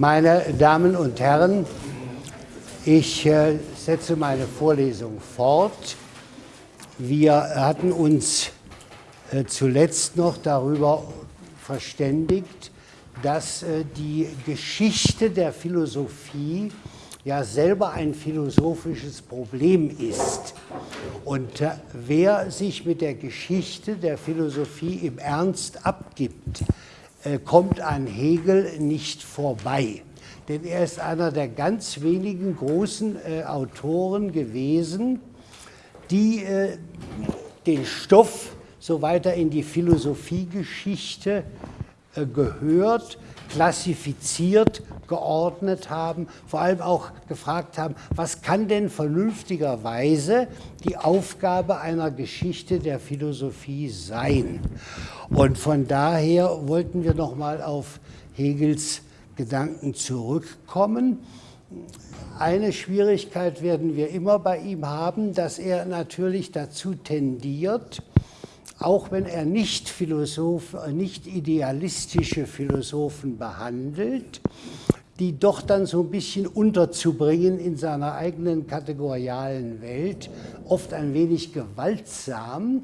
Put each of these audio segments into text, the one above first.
Meine Damen und Herren, ich äh, setze meine Vorlesung fort. Wir hatten uns äh, zuletzt noch darüber verständigt, dass äh, die Geschichte der Philosophie ja selber ein philosophisches Problem ist. Und wer sich mit der Geschichte der Philosophie im Ernst abgibt, kommt an Hegel nicht vorbei. Denn er ist einer der ganz wenigen großen äh, Autoren gewesen, die äh, den Stoff so weiter in die Philosophiegeschichte äh, gehört, klassifiziert, geordnet haben, vor allem auch gefragt haben, was kann denn vernünftigerweise die Aufgabe einer Geschichte der Philosophie sein? Und von daher wollten wir noch mal auf Hegels Gedanken zurückkommen. Eine Schwierigkeit werden wir immer bei ihm haben, dass er natürlich dazu tendiert, auch wenn er nicht, Philosoph, nicht idealistische Philosophen behandelt, die doch dann so ein bisschen unterzubringen in seiner eigenen kategorialen Welt, oft ein wenig gewaltsam.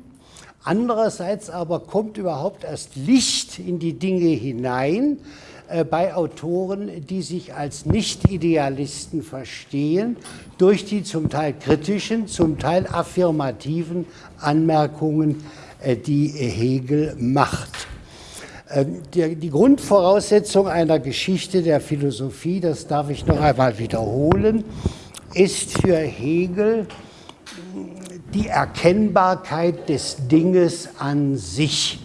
Andererseits aber kommt überhaupt erst Licht in die Dinge hinein äh, bei Autoren, die sich als Nicht-Idealisten verstehen, durch die zum Teil kritischen, zum Teil affirmativen Anmerkungen äh, die Hegel macht. Äh, die Grundvoraussetzung einer Geschichte der Philosophie, das darf ich noch einmal wiederholen, ist für Hegel die Erkennbarkeit des Dinges an sich.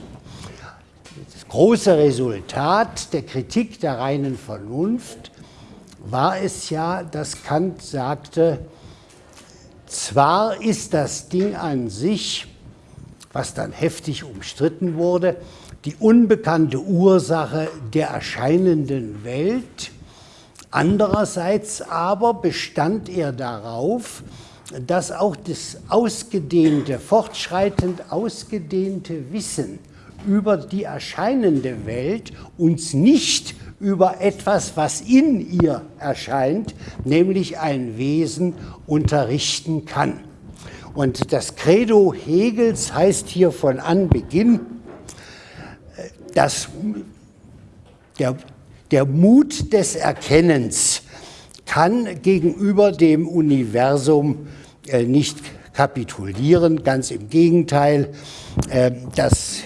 Das große Resultat der Kritik der reinen Vernunft war es ja, dass Kant sagte, zwar ist das Ding an sich was dann heftig umstritten wurde, die unbekannte Ursache der erscheinenden Welt. Andererseits aber bestand er darauf, dass auch das ausgedehnte, fortschreitend ausgedehnte Wissen über die erscheinende Welt uns nicht über etwas, was in ihr erscheint, nämlich ein Wesen, unterrichten kann. Und das Credo Hegels heißt hier von Anbeginn, dass der, der Mut des Erkennens kann gegenüber dem Universum äh, nicht kapitulieren, ganz im Gegenteil. Äh, das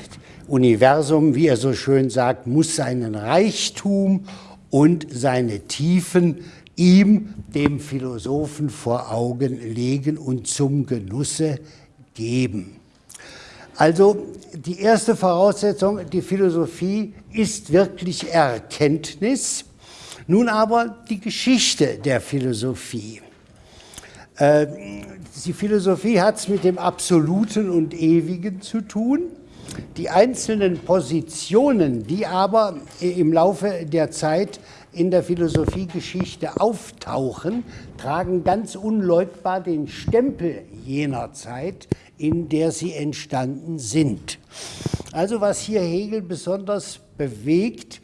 Universum, wie er so schön sagt, muss seinen Reichtum und seine Tiefen ihm, dem Philosophen, vor Augen legen und zum Genusse geben. Also die erste Voraussetzung, die Philosophie ist wirklich Erkenntnis. Nun aber die Geschichte der Philosophie. Äh, die Philosophie hat es mit dem Absoluten und Ewigen zu tun. Die einzelnen Positionen, die aber im Laufe der Zeit in der Philosophiegeschichte auftauchen, tragen ganz unleugbar den Stempel jener Zeit, in der sie entstanden sind. Also was hier Hegel besonders bewegt,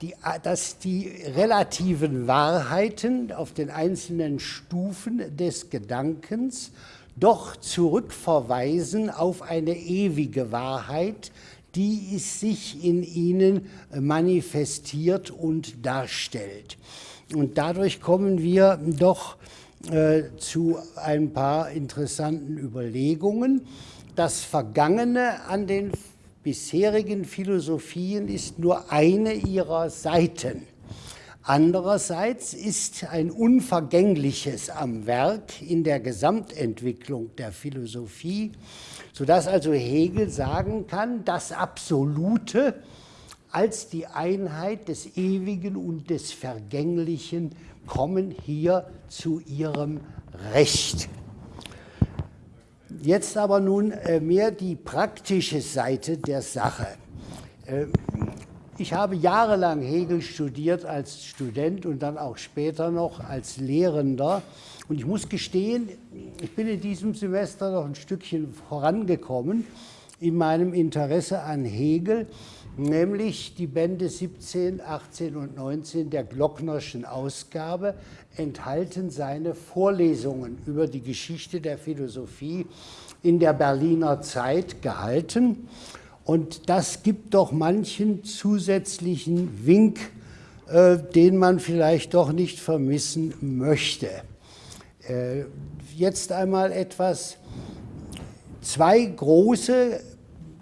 die, dass die relativen Wahrheiten auf den einzelnen Stufen des Gedankens doch zurückverweisen auf eine ewige Wahrheit, die es sich in ihnen manifestiert und darstellt. Und dadurch kommen wir doch äh, zu ein paar interessanten Überlegungen. Das Vergangene an den bisherigen Philosophien ist nur eine ihrer Seiten. Andererseits ist ein Unvergängliches am Werk in der Gesamtentwicklung der Philosophie, sodass also Hegel sagen kann, das Absolute als die Einheit des Ewigen und des Vergänglichen kommen hier zu ihrem Recht. Jetzt aber nun äh, mehr die praktische Seite der Sache. Äh, ich habe jahrelang Hegel studiert als Student und dann auch später noch als Lehrender. Und ich muss gestehen, ich bin in diesem Semester noch ein Stückchen vorangekommen, in meinem Interesse an Hegel, nämlich die Bände 17, 18 und 19 der Glocknerschen Ausgabe enthalten seine Vorlesungen über die Geschichte der Philosophie in der Berliner Zeit gehalten. Und das gibt doch manchen zusätzlichen Wink, äh, den man vielleicht doch nicht vermissen möchte. Äh, jetzt einmal etwas, zwei große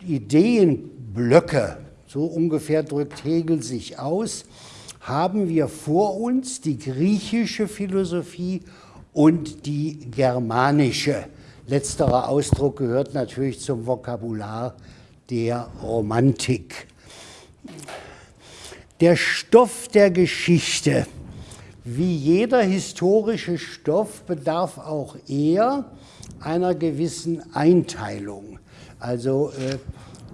Ideenblöcke, so ungefähr drückt Hegel sich aus, haben wir vor uns die griechische Philosophie und die germanische. Letzterer Ausdruck gehört natürlich zum Vokabular der Romantik. Der Stoff der Geschichte, wie jeder historische Stoff, bedarf auch er einer gewissen Einteilung. Also äh,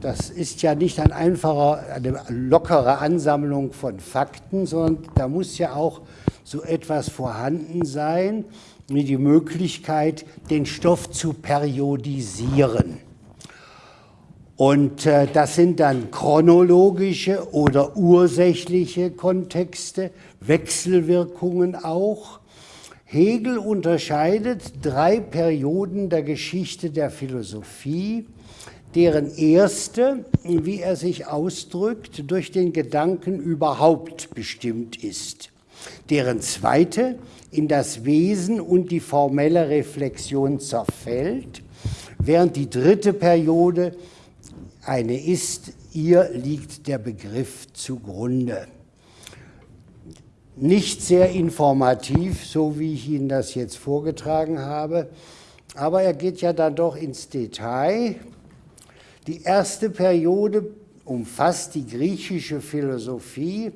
das ist ja nicht ein einfacher, eine lockere Ansammlung von Fakten, sondern da muss ja auch so etwas vorhanden sein, wie die Möglichkeit, den Stoff zu periodisieren. Und äh, das sind dann chronologische oder ursächliche Kontexte, Wechselwirkungen auch. Hegel unterscheidet drei Perioden der Geschichte der Philosophie, deren erste, wie er sich ausdrückt, durch den Gedanken überhaupt bestimmt ist, deren zweite in das Wesen und die formelle Reflexion zerfällt, während die dritte Periode eine ist, ihr liegt der Begriff zugrunde. Nicht sehr informativ, so wie ich Ihnen das jetzt vorgetragen habe, aber er geht ja dann doch ins Detail. Die erste Periode umfasst die griechische Philosophie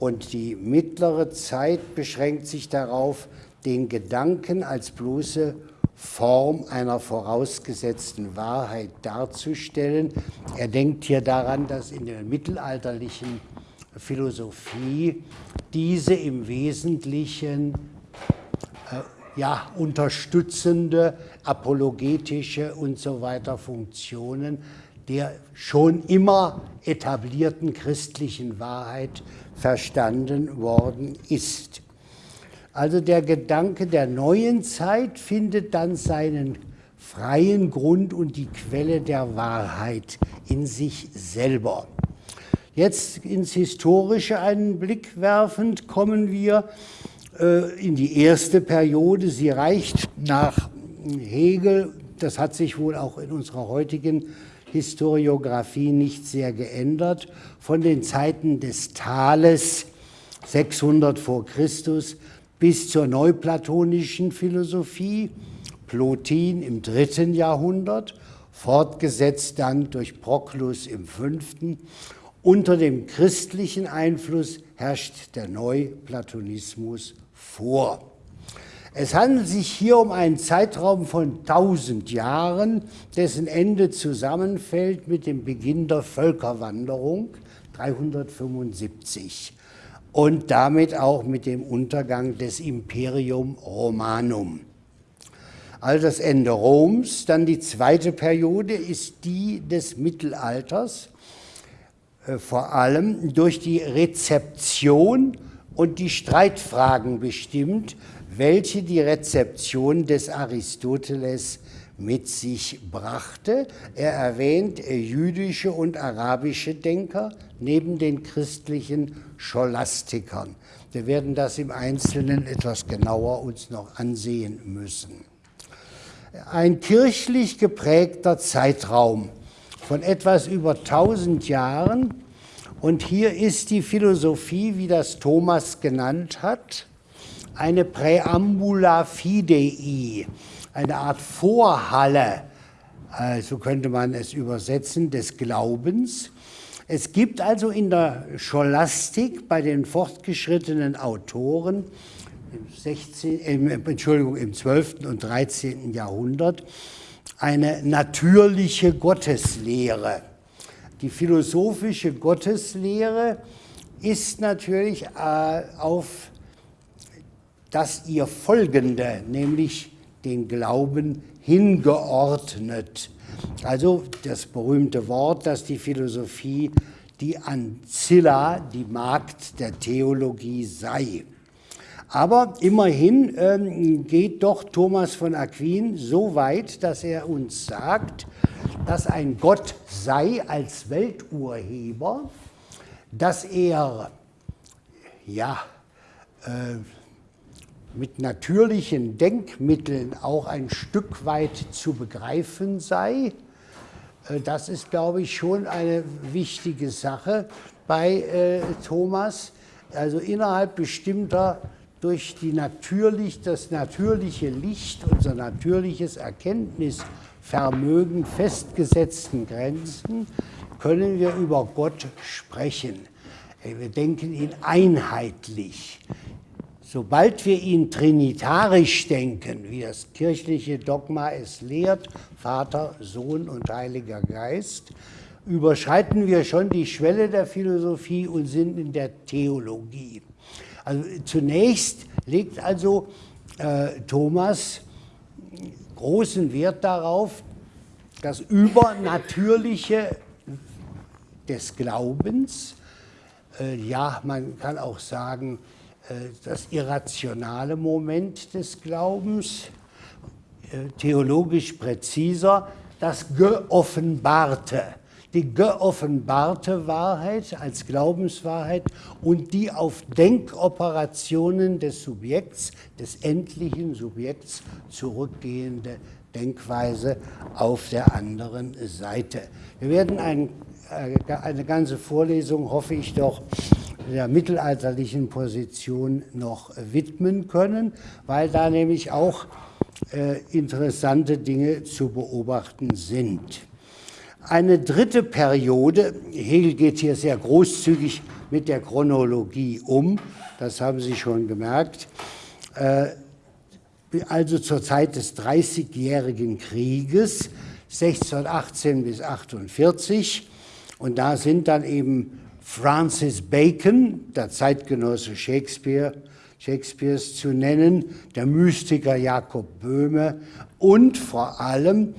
und die mittlere Zeit beschränkt sich darauf, den Gedanken als bloße Form einer vorausgesetzten Wahrheit darzustellen. Er denkt hier daran, dass in der mittelalterlichen Philosophie diese im Wesentlichen äh, ja, unterstützende, apologetische und so weiter Funktionen der schon immer etablierten christlichen Wahrheit verstanden worden ist. Also der Gedanke der neuen Zeit findet dann seinen freien Grund und die Quelle der Wahrheit in sich selber. Jetzt ins Historische einen Blick werfend kommen wir äh, in die erste Periode. Sie reicht nach Hegel, das hat sich wohl auch in unserer heutigen Historiographie nicht sehr geändert, von den Zeiten des Thales 600 vor Christus bis zur neuplatonischen Philosophie, Plotin im dritten Jahrhundert, fortgesetzt dann durch Proklus im fünften. Unter dem christlichen Einfluss herrscht der Neuplatonismus vor. Es handelt sich hier um einen Zeitraum von 1000 Jahren, dessen Ende zusammenfällt mit dem Beginn der Völkerwanderung 375 und damit auch mit dem Untergang des Imperium Romanum. Also das Ende Roms, dann die zweite Periode ist die des Mittelalters, vor allem durch die Rezeption und die Streitfragen bestimmt, welche die Rezeption des Aristoteles mit sich brachte. Er erwähnt jüdische und arabische Denker neben den christlichen Scholastikern. Wir werden das im Einzelnen etwas genauer uns noch ansehen müssen. Ein kirchlich geprägter Zeitraum von etwas über 1000 Jahren und hier ist die Philosophie, wie das Thomas genannt hat, eine Präambula Fidei, eine Art Vorhalle, so könnte man es übersetzen, des Glaubens. Es gibt also in der Scholastik bei den fortgeschrittenen Autoren im, 16, im, Entschuldigung, im 12. und 13. Jahrhundert eine natürliche Gotteslehre. Die philosophische Gotteslehre ist natürlich äh, auf das ihr Folgende, nämlich den Glauben, hingeordnet. Also das berühmte Wort, dass die Philosophie die Ancilla, die Magd der Theologie sei. Aber immerhin ähm, geht doch Thomas von Aquin so weit, dass er uns sagt, dass ein Gott sei als Welturheber, dass er ja, äh, mit natürlichen Denkmitteln auch ein Stück weit zu begreifen sei. Äh, das ist, glaube ich, schon eine wichtige Sache bei äh, Thomas. Also innerhalb bestimmter durch die natürlich, das natürliche Licht, unser natürliches Erkenntnisvermögen festgesetzten Grenzen können wir über Gott sprechen. Wir denken ihn einheitlich. Sobald wir ihn trinitarisch denken, wie das kirchliche Dogma es lehrt, Vater, Sohn und Heiliger Geist, überschreiten wir schon die Schwelle der Philosophie und sind in der Theologie. Also zunächst legt also äh, Thomas großen Wert darauf, das Übernatürliche des Glaubens, äh, ja, man kann auch sagen, äh, das irrationale Moment des Glaubens, äh, theologisch präziser, das Geoffenbarte die geoffenbarte Wahrheit als Glaubenswahrheit und die auf Denkoperationen des Subjekts, des endlichen Subjekts zurückgehende Denkweise auf der anderen Seite. Wir werden ein, äh, eine ganze Vorlesung, hoffe ich doch, der mittelalterlichen Position noch widmen können, weil da nämlich auch äh, interessante Dinge zu beobachten sind. Eine dritte Periode, Hegel geht hier sehr großzügig mit der Chronologie um, das haben Sie schon gemerkt, äh, also zur Zeit des Dreißigjährigen Krieges, 1618 bis 48. Und da sind dann eben Francis Bacon, der Zeitgenosse Shakespeare, Shakespeares zu nennen, der Mystiker Jakob Böhme und vor allem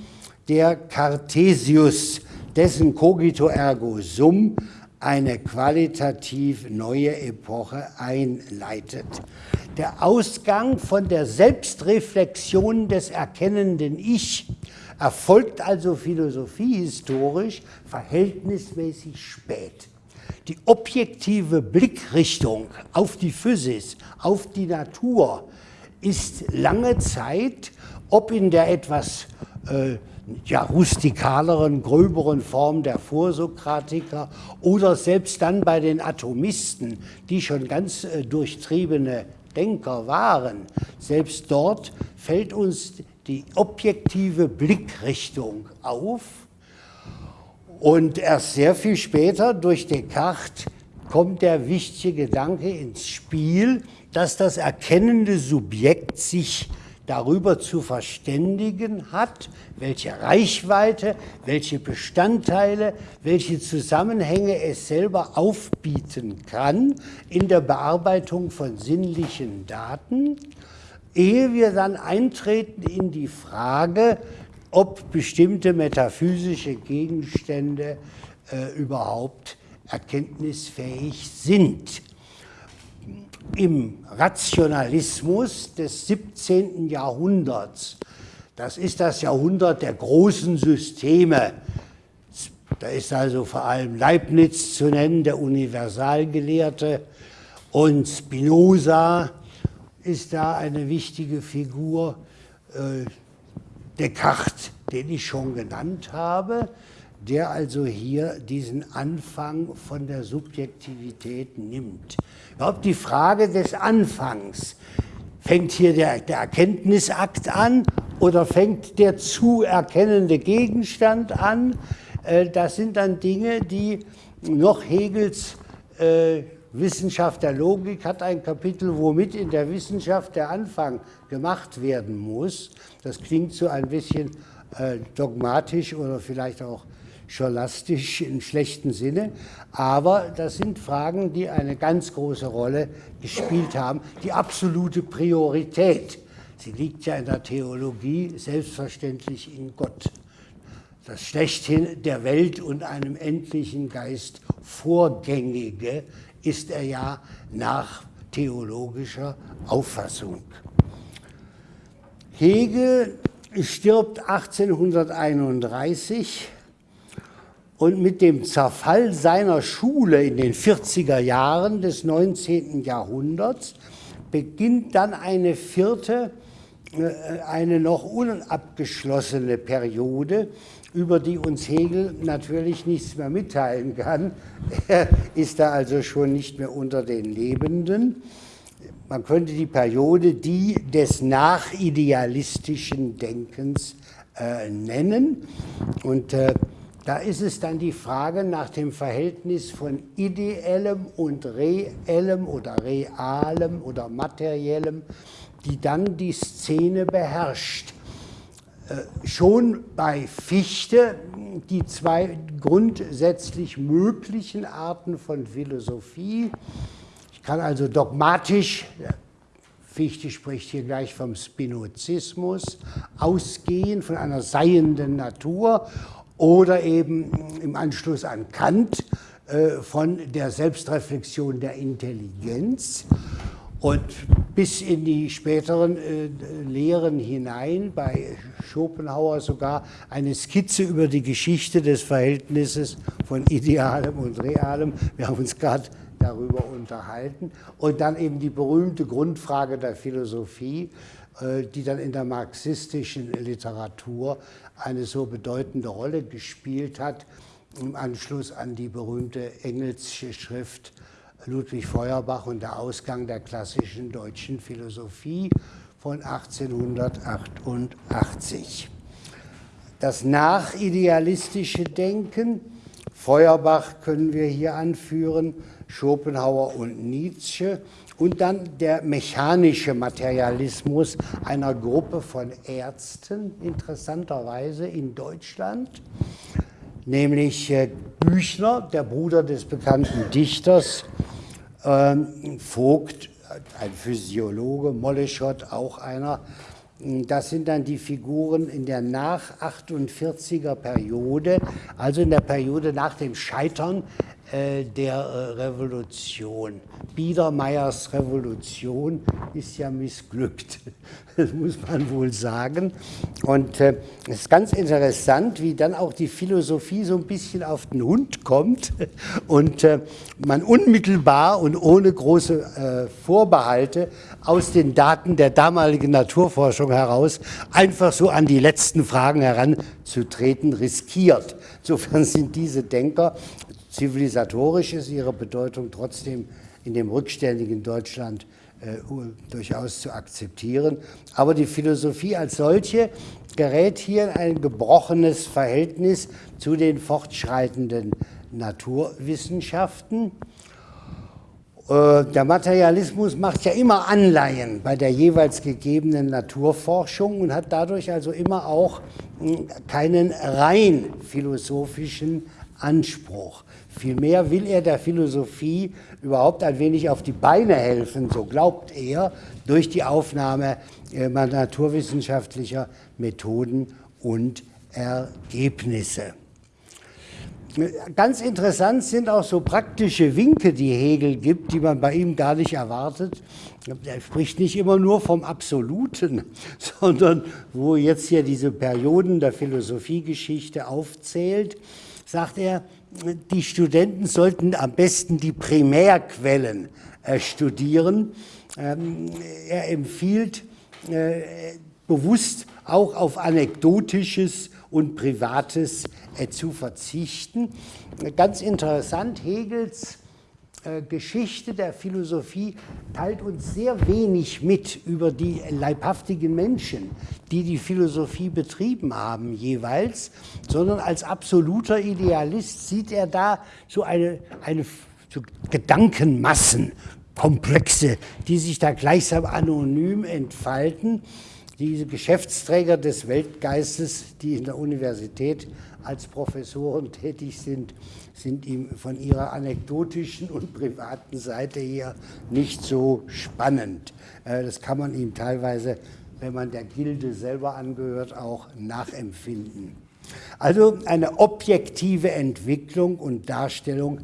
der Cartesius, dessen Cogito ergo sum eine qualitativ neue Epoche einleitet. Der Ausgang von der Selbstreflexion des erkennenden Ich erfolgt also philosophiehistorisch verhältnismäßig spät. Die objektive Blickrichtung auf die Physis, auf die Natur ist lange Zeit, ob in der etwas äh, ja, rustikaleren, gröberen Form der Vorsokratiker oder selbst dann bei den Atomisten, die schon ganz äh, durchtriebene Denker waren, selbst dort fällt uns die objektive Blickrichtung auf. Und erst sehr viel später durch Descartes kommt der wichtige Gedanke ins Spiel, dass das erkennende Subjekt sich darüber zu verständigen hat, welche Reichweite, welche Bestandteile, welche Zusammenhänge es selber aufbieten kann in der Bearbeitung von sinnlichen Daten, ehe wir dann eintreten in die Frage, ob bestimmte metaphysische Gegenstände äh, überhaupt erkenntnisfähig sind im Rationalismus des 17. Jahrhunderts. Das ist das Jahrhundert der großen Systeme. Da ist also vor allem Leibniz zu nennen, der Universalgelehrte, und Spinoza ist da eine wichtige Figur. Äh, Descartes, den ich schon genannt habe, der also hier diesen Anfang von der Subjektivität nimmt. Überhaupt die Frage des Anfangs. Fängt hier der, der Erkenntnisakt an oder fängt der zu erkennende Gegenstand an? Äh, das sind dann Dinge, die noch Hegels äh, Wissenschaft der Logik hat ein Kapitel, womit in der Wissenschaft der Anfang gemacht werden muss. Das klingt so ein bisschen äh, dogmatisch oder vielleicht auch scholastisch im schlechten Sinne, aber das sind Fragen, die eine ganz große Rolle gespielt haben. Die absolute Priorität, sie liegt ja in der Theologie selbstverständlich in Gott. das schlechthin der Welt und einem endlichen Geist vorgängige, ist er ja nach theologischer Auffassung. Hegel stirbt 1831 und mit dem Zerfall seiner Schule in den 40er Jahren des 19. Jahrhunderts beginnt dann eine vierte, äh, eine noch unabgeschlossene Periode, über die uns Hegel natürlich nichts mehr mitteilen kann. Er ist da also schon nicht mehr unter den Lebenden. Man könnte die Periode die des nachidealistischen Denkens äh, nennen. Und äh, da ist es dann die Frage nach dem Verhältnis von ideellem und reellem oder realem oder materiellem, die dann die Szene beherrscht. Äh, schon bei Fichte die zwei grundsätzlich möglichen Arten von Philosophie. Ich kann also dogmatisch, Fichte spricht hier gleich vom Spinozismus, ausgehen von einer seienden Natur oder eben im Anschluss an Kant äh, von der Selbstreflexion der Intelligenz und bis in die späteren äh, Lehren hinein, bei Schopenhauer sogar eine Skizze über die Geschichte des Verhältnisses von Idealem und Realem. Wir haben uns gerade darüber unterhalten. Und dann eben die berühmte Grundfrage der Philosophie, äh, die dann in der marxistischen Literatur eine so bedeutende Rolle gespielt hat, im Anschluss an die berühmte Engelsche Schrift Ludwig Feuerbach und der Ausgang der klassischen deutschen Philosophie von 1888. Das nachidealistische Denken, Feuerbach können wir hier anführen, Schopenhauer und Nietzsche, und dann der mechanische Materialismus einer Gruppe von Ärzten, interessanterweise in Deutschland, nämlich äh, Büchner, der Bruder des bekannten Dichters, ähm, Vogt, ein Physiologe, Molleschott, auch einer. Das sind dann die Figuren in der nach 48er Periode, also in der Periode nach dem Scheitern äh, der äh, Revolution. Biedermeiers Revolution ist ja missglückt, das muss man wohl sagen. Und äh, es ist ganz interessant, wie dann auch die Philosophie so ein bisschen auf den Hund kommt und äh, man unmittelbar und ohne große äh, Vorbehalte aus den Daten der damaligen Naturforschung heraus einfach so an die letzten Fragen heranzutreten riskiert. Insofern sind diese Denker Zivilisatorisch ist ihre Bedeutung trotzdem in dem rückständigen Deutschland äh, durchaus zu akzeptieren. Aber die Philosophie als solche gerät hier in ein gebrochenes Verhältnis zu den fortschreitenden Naturwissenschaften. Äh, der Materialismus macht ja immer Anleihen bei der jeweils gegebenen Naturforschung und hat dadurch also immer auch hm, keinen rein philosophischen Anspruch. Vielmehr will er der Philosophie überhaupt ein wenig auf die Beine helfen, so glaubt er, durch die Aufnahme äh, naturwissenschaftlicher Methoden und Ergebnisse. Ganz interessant sind auch so praktische Winke, die Hegel gibt, die man bei ihm gar nicht erwartet. Er spricht nicht immer nur vom Absoluten, sondern wo jetzt hier diese Perioden der Philosophiegeschichte aufzählt, sagt er, die Studenten sollten am besten die Primärquellen äh, studieren. Ähm, er empfiehlt äh, bewusst auch auf Anekdotisches und Privates äh, zu verzichten. Ganz interessant, Hegels Geschichte der Philosophie teilt uns sehr wenig mit über die leibhaftigen Menschen, die die Philosophie betrieben haben jeweils, sondern als absoluter Idealist sieht er da so eine, eine so Gedankenmassen, die sich da gleichsam anonym entfalten. Diese Geschäftsträger des Weltgeistes, die in der Universität als Professoren tätig sind, sind ihm von ihrer anekdotischen und privaten Seite her nicht so spannend. Äh, das kann man ihm teilweise wenn man der Gilde selber angehört, auch nachempfinden. Also eine objektive Entwicklung und Darstellung,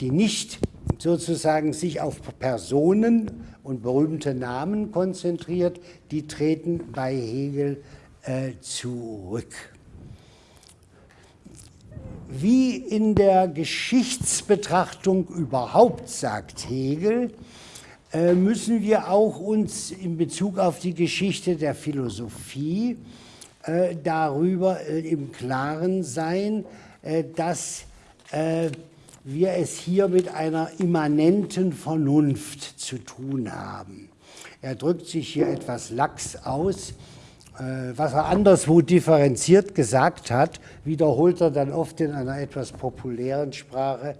die nicht sozusagen sich auf Personen und berühmte Namen konzentriert, die treten bei Hegel äh, zurück. Wie in der Geschichtsbetrachtung überhaupt, sagt Hegel, äh, müssen wir auch uns in Bezug auf die Geschichte der Philosophie äh, darüber äh, im Klaren sein, dass wir es hier mit einer immanenten Vernunft zu tun haben. Er drückt sich hier etwas lax aus. Was er anderswo differenziert gesagt hat, wiederholt er dann oft in einer etwas populären Sprache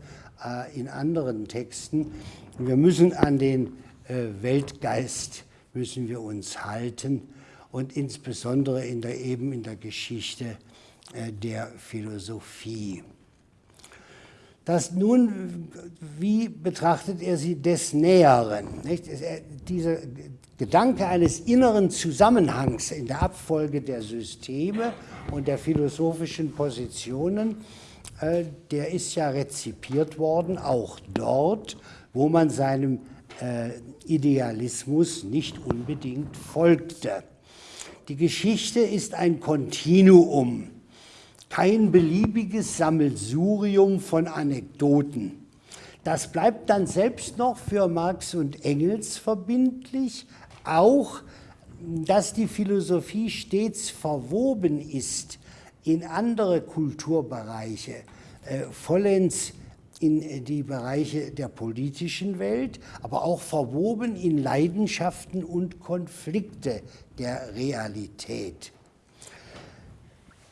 in anderen Texten. Wir müssen an den Weltgeist müssen wir uns halten und insbesondere in der, eben in der Geschichte äh, der Philosophie. Das nun, wie betrachtet er sie des Näheren? Nicht? Dieser Gedanke eines inneren Zusammenhangs in der Abfolge der Systeme und der philosophischen Positionen, äh, der ist ja rezipiert worden, auch dort, wo man seinem äh, Idealismus nicht unbedingt folgte. Die Geschichte ist ein Kontinuum, kein beliebiges Sammelsurium von Anekdoten. Das bleibt dann selbst noch für Marx und Engels verbindlich, auch dass die Philosophie stets verwoben ist in andere Kulturbereiche, äh, vollends in die Bereiche der politischen Welt, aber auch verwoben in Leidenschaften und Konflikte der Realität.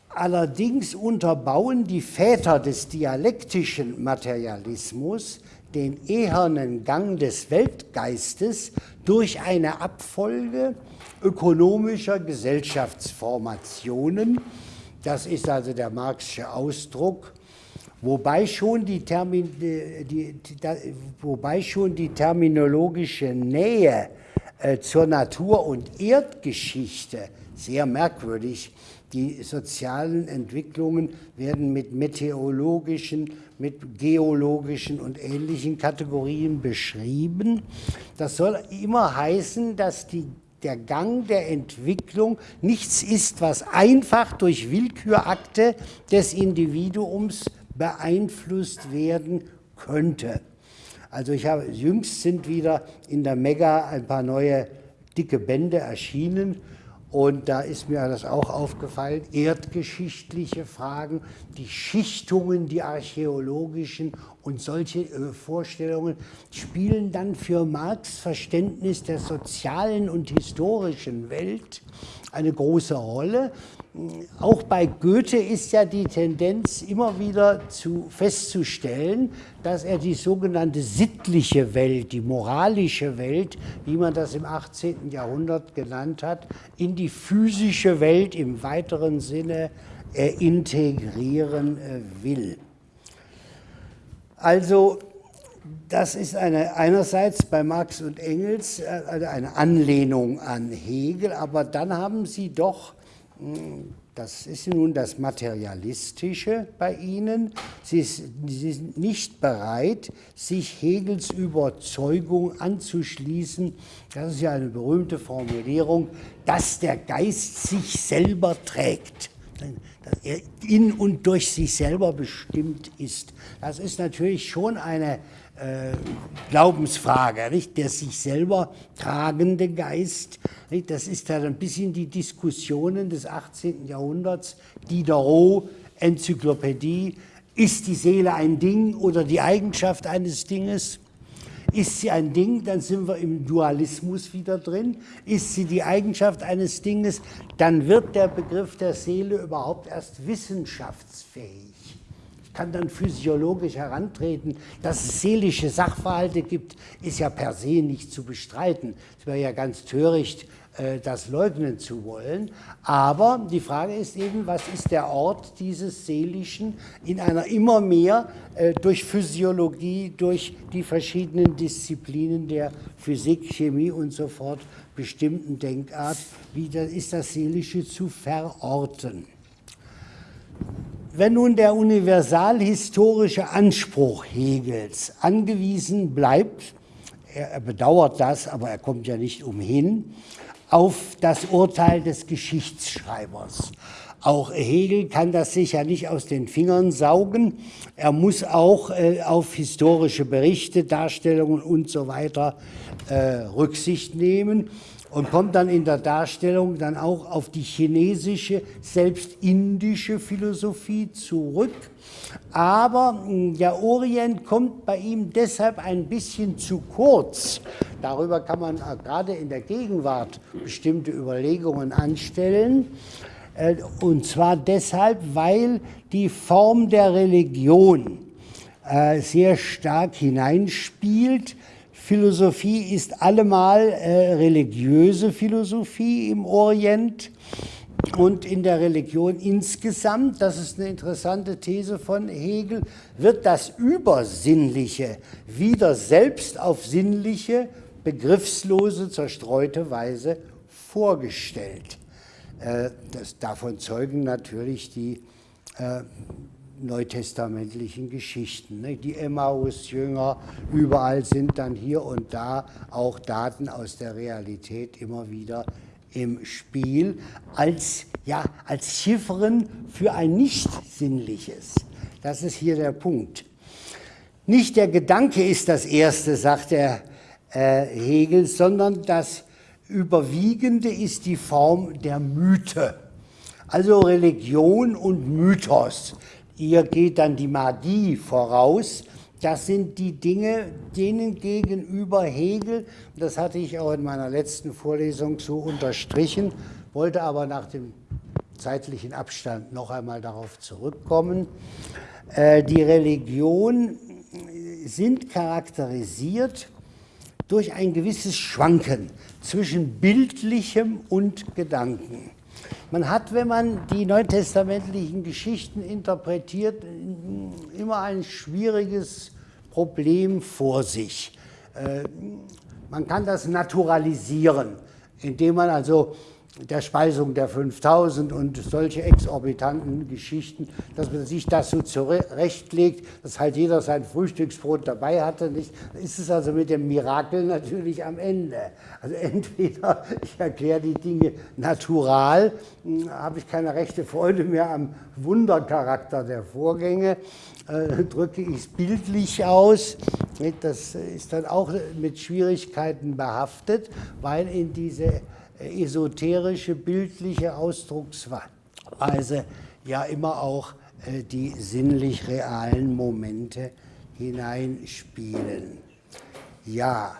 Allerdings unterbauen die Väter des dialektischen Materialismus den ehernen Gang des Weltgeistes durch eine Abfolge ökonomischer Gesellschaftsformationen. Das ist also der Marxische Ausdruck wobei schon die, Termin, die, die, wobei schon die terminologische Nähe äh, zur Natur- und Erdgeschichte sehr merkwürdig. Die sozialen Entwicklungen werden mit meteorologischen, mit geologischen und ähnlichen Kategorien beschrieben. Das soll immer heißen, dass die der Gang der Entwicklung nichts ist, was einfach durch Willkürakte des Individuums beeinflusst werden könnte. Also ich habe, jüngst sind wieder in der Mega ein paar neue dicke Bände erschienen und da ist mir das auch aufgefallen, erdgeschichtliche Fragen, die Schichtungen, die archäologischen und solche äh, Vorstellungen spielen dann für Marx Verständnis der sozialen und historischen Welt eine große Rolle. Auch bei Goethe ist ja die Tendenz immer wieder zu, festzustellen, dass er die sogenannte sittliche Welt, die moralische Welt, wie man das im 18. Jahrhundert genannt hat, in die physische Welt im weiteren Sinne äh, integrieren äh, will. Also das ist eine, einerseits bei Marx und Engels äh, eine Anlehnung an Hegel, aber dann haben sie doch das ist nun das Materialistische bei Ihnen. Sie, Sie, sind nicht bereit, sich Hegels Überzeugung anzuschließen. Das ist ja eine berühmte Formulierung, dass der Geist sich selber trägt, dass er in und durch sich selber bestimmt ist. Das ist natürlich schon eine Glaubensfrage, nicht? der sich selber tragende Geist. Nicht? Das ist dann ein bisschen die Diskussionen des 18. Jahrhunderts, Diderot, Enzyklopädie, ist die Seele ein Ding oder die Eigenschaft eines Dinges? Ist sie ein Ding, dann sind wir im Dualismus wieder drin. Ist sie die Eigenschaft eines Dinges, dann wird der Begriff der Seele überhaupt erst wissenschaftsfähig kann dann physiologisch herantreten. Dass es seelische Sachverhalte gibt, ist ja per se nicht zu bestreiten. Es wäre ja ganz töricht, äh, das leugnen zu wollen. Aber die Frage ist eben, was ist der Ort dieses Seelischen in einer immer mehr äh, durch Physiologie, durch die verschiedenen Disziplinen der Physik, Chemie und so fort bestimmten Denkart, wie ist das Seelische zu verorten. Wenn nun der universalhistorische Anspruch Hegels angewiesen bleibt, er bedauert das, aber er kommt ja nicht umhin, auf das Urteil des Geschichtsschreibers. Auch Hegel kann das sicher nicht aus den Fingern saugen. Er muss auch äh, auf historische Berichte, Darstellungen und so weiter äh, Rücksicht nehmen und kommt dann in der Darstellung dann auch auf die chinesische, selbst indische Philosophie zurück. Aber hm, der Orient kommt bei ihm deshalb ein bisschen zu kurz. Darüber kann man äh, gerade in der Gegenwart bestimmte Überlegungen anstellen. Äh, und zwar deshalb, weil die Form der Religion äh, sehr stark hineinspielt. Philosophie ist allemal äh, religiöse Philosophie im Orient und in der Religion insgesamt, das ist eine interessante These von Hegel, wird das Übersinnliche wieder selbst auf sinnliche, begriffslose, zerstreute Weise vorgestellt. Äh, das, davon zeugen natürlich die äh, neutestamentlichen Geschichten. Ne? Die Emmaus-Jünger, überall sind dann hier und da auch Daten aus der Realität immer wieder im Spiel als, ja, als Chiffren für ein Nicht-Sinnliches. Das ist hier der Punkt. Nicht der Gedanke ist das Erste, sagt der äh, Hegel, sondern das Überwiegende ist die Form der Mythe. Also Religion und Mythos. Ihr geht dann die Magie voraus. Das sind die Dinge, denen gegenüber Hegel, das hatte ich auch in meiner letzten Vorlesung so unterstrichen, wollte aber nach dem zeitlichen Abstand noch einmal darauf zurückkommen. Äh, die Religionen sind charakterisiert durch ein gewisses Schwanken zwischen bildlichem und Gedanken. Man hat, wenn man die neutestamentlichen Geschichten interpretiert, immer ein schwieriges Problem vor sich. Äh, man kann das naturalisieren, indem man also der Speisung der 5000 und solche exorbitanten Geschichten, dass man sich das so zurechtlegt, dass halt jeder sein Frühstücksbrot dabei hatte. Nicht? Ist es also mit dem Mirakel natürlich am Ende. Also entweder ich erkläre die Dinge natural, hm, habe ich keine rechte Freude mehr am Wundercharakter der Vorgänge, äh, drücke ich es bildlich aus. Das ist dann auch mit Schwierigkeiten behaftet, weil in diese esoterische, bildliche Ausdrucksweise ja immer auch äh, die sinnlich realen Momente hineinspielen. Ja,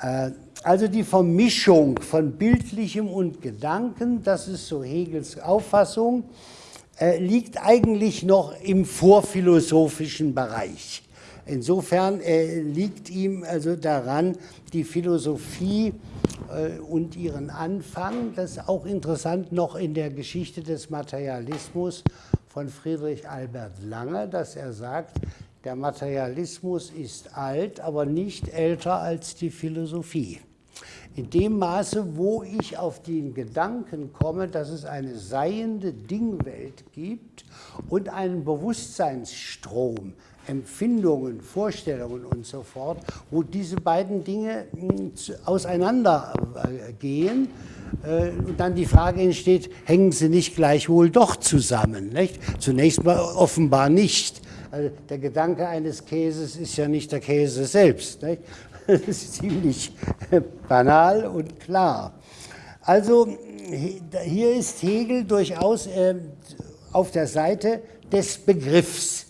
äh, also die Vermischung von bildlichem und Gedanken, das ist so Hegels Auffassung, äh, liegt eigentlich noch im vorphilosophischen Bereich. Insofern liegt ihm also daran, die Philosophie äh, und ihren Anfang. Das ist auch interessant noch in der Geschichte des Materialismus von Friedrich Albert Lange, dass er sagt, der Materialismus ist alt, aber nicht älter als die Philosophie. In dem Maße, wo ich auf den Gedanken komme, dass es eine seiende Dingwelt gibt und einen Bewusstseinsstrom, Empfindungen, Vorstellungen und so fort, wo diese beiden Dinge hm, auseinandergehen äh, und dann die Frage entsteht, hängen sie nicht gleichwohl doch zusammen? Nicht? Zunächst mal offenbar nicht. Also der Gedanke eines Käses ist ja nicht der Käse selbst. Nicht? Das ist ziemlich banal und klar. Also hier ist Hegel durchaus äh, auf der Seite des Begriffs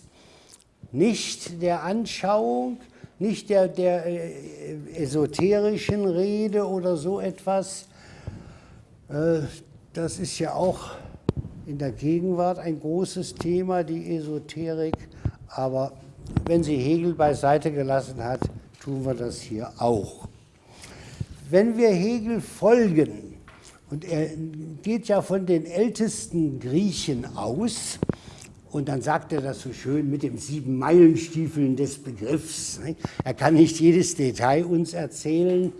nicht der Anschauung, nicht der, der äh, esoterischen Rede oder so etwas. Äh, das ist ja auch in der Gegenwart ein großes Thema, die Esoterik. Aber wenn sie Hegel beiseite gelassen hat, tun wir das hier auch. Wenn wir Hegel folgen, und er geht ja von den ältesten Griechen aus, und dann sagt er das so schön mit dem sieben Meilenstiefeln des Begriffs. Er kann nicht jedes Detail uns erzählen.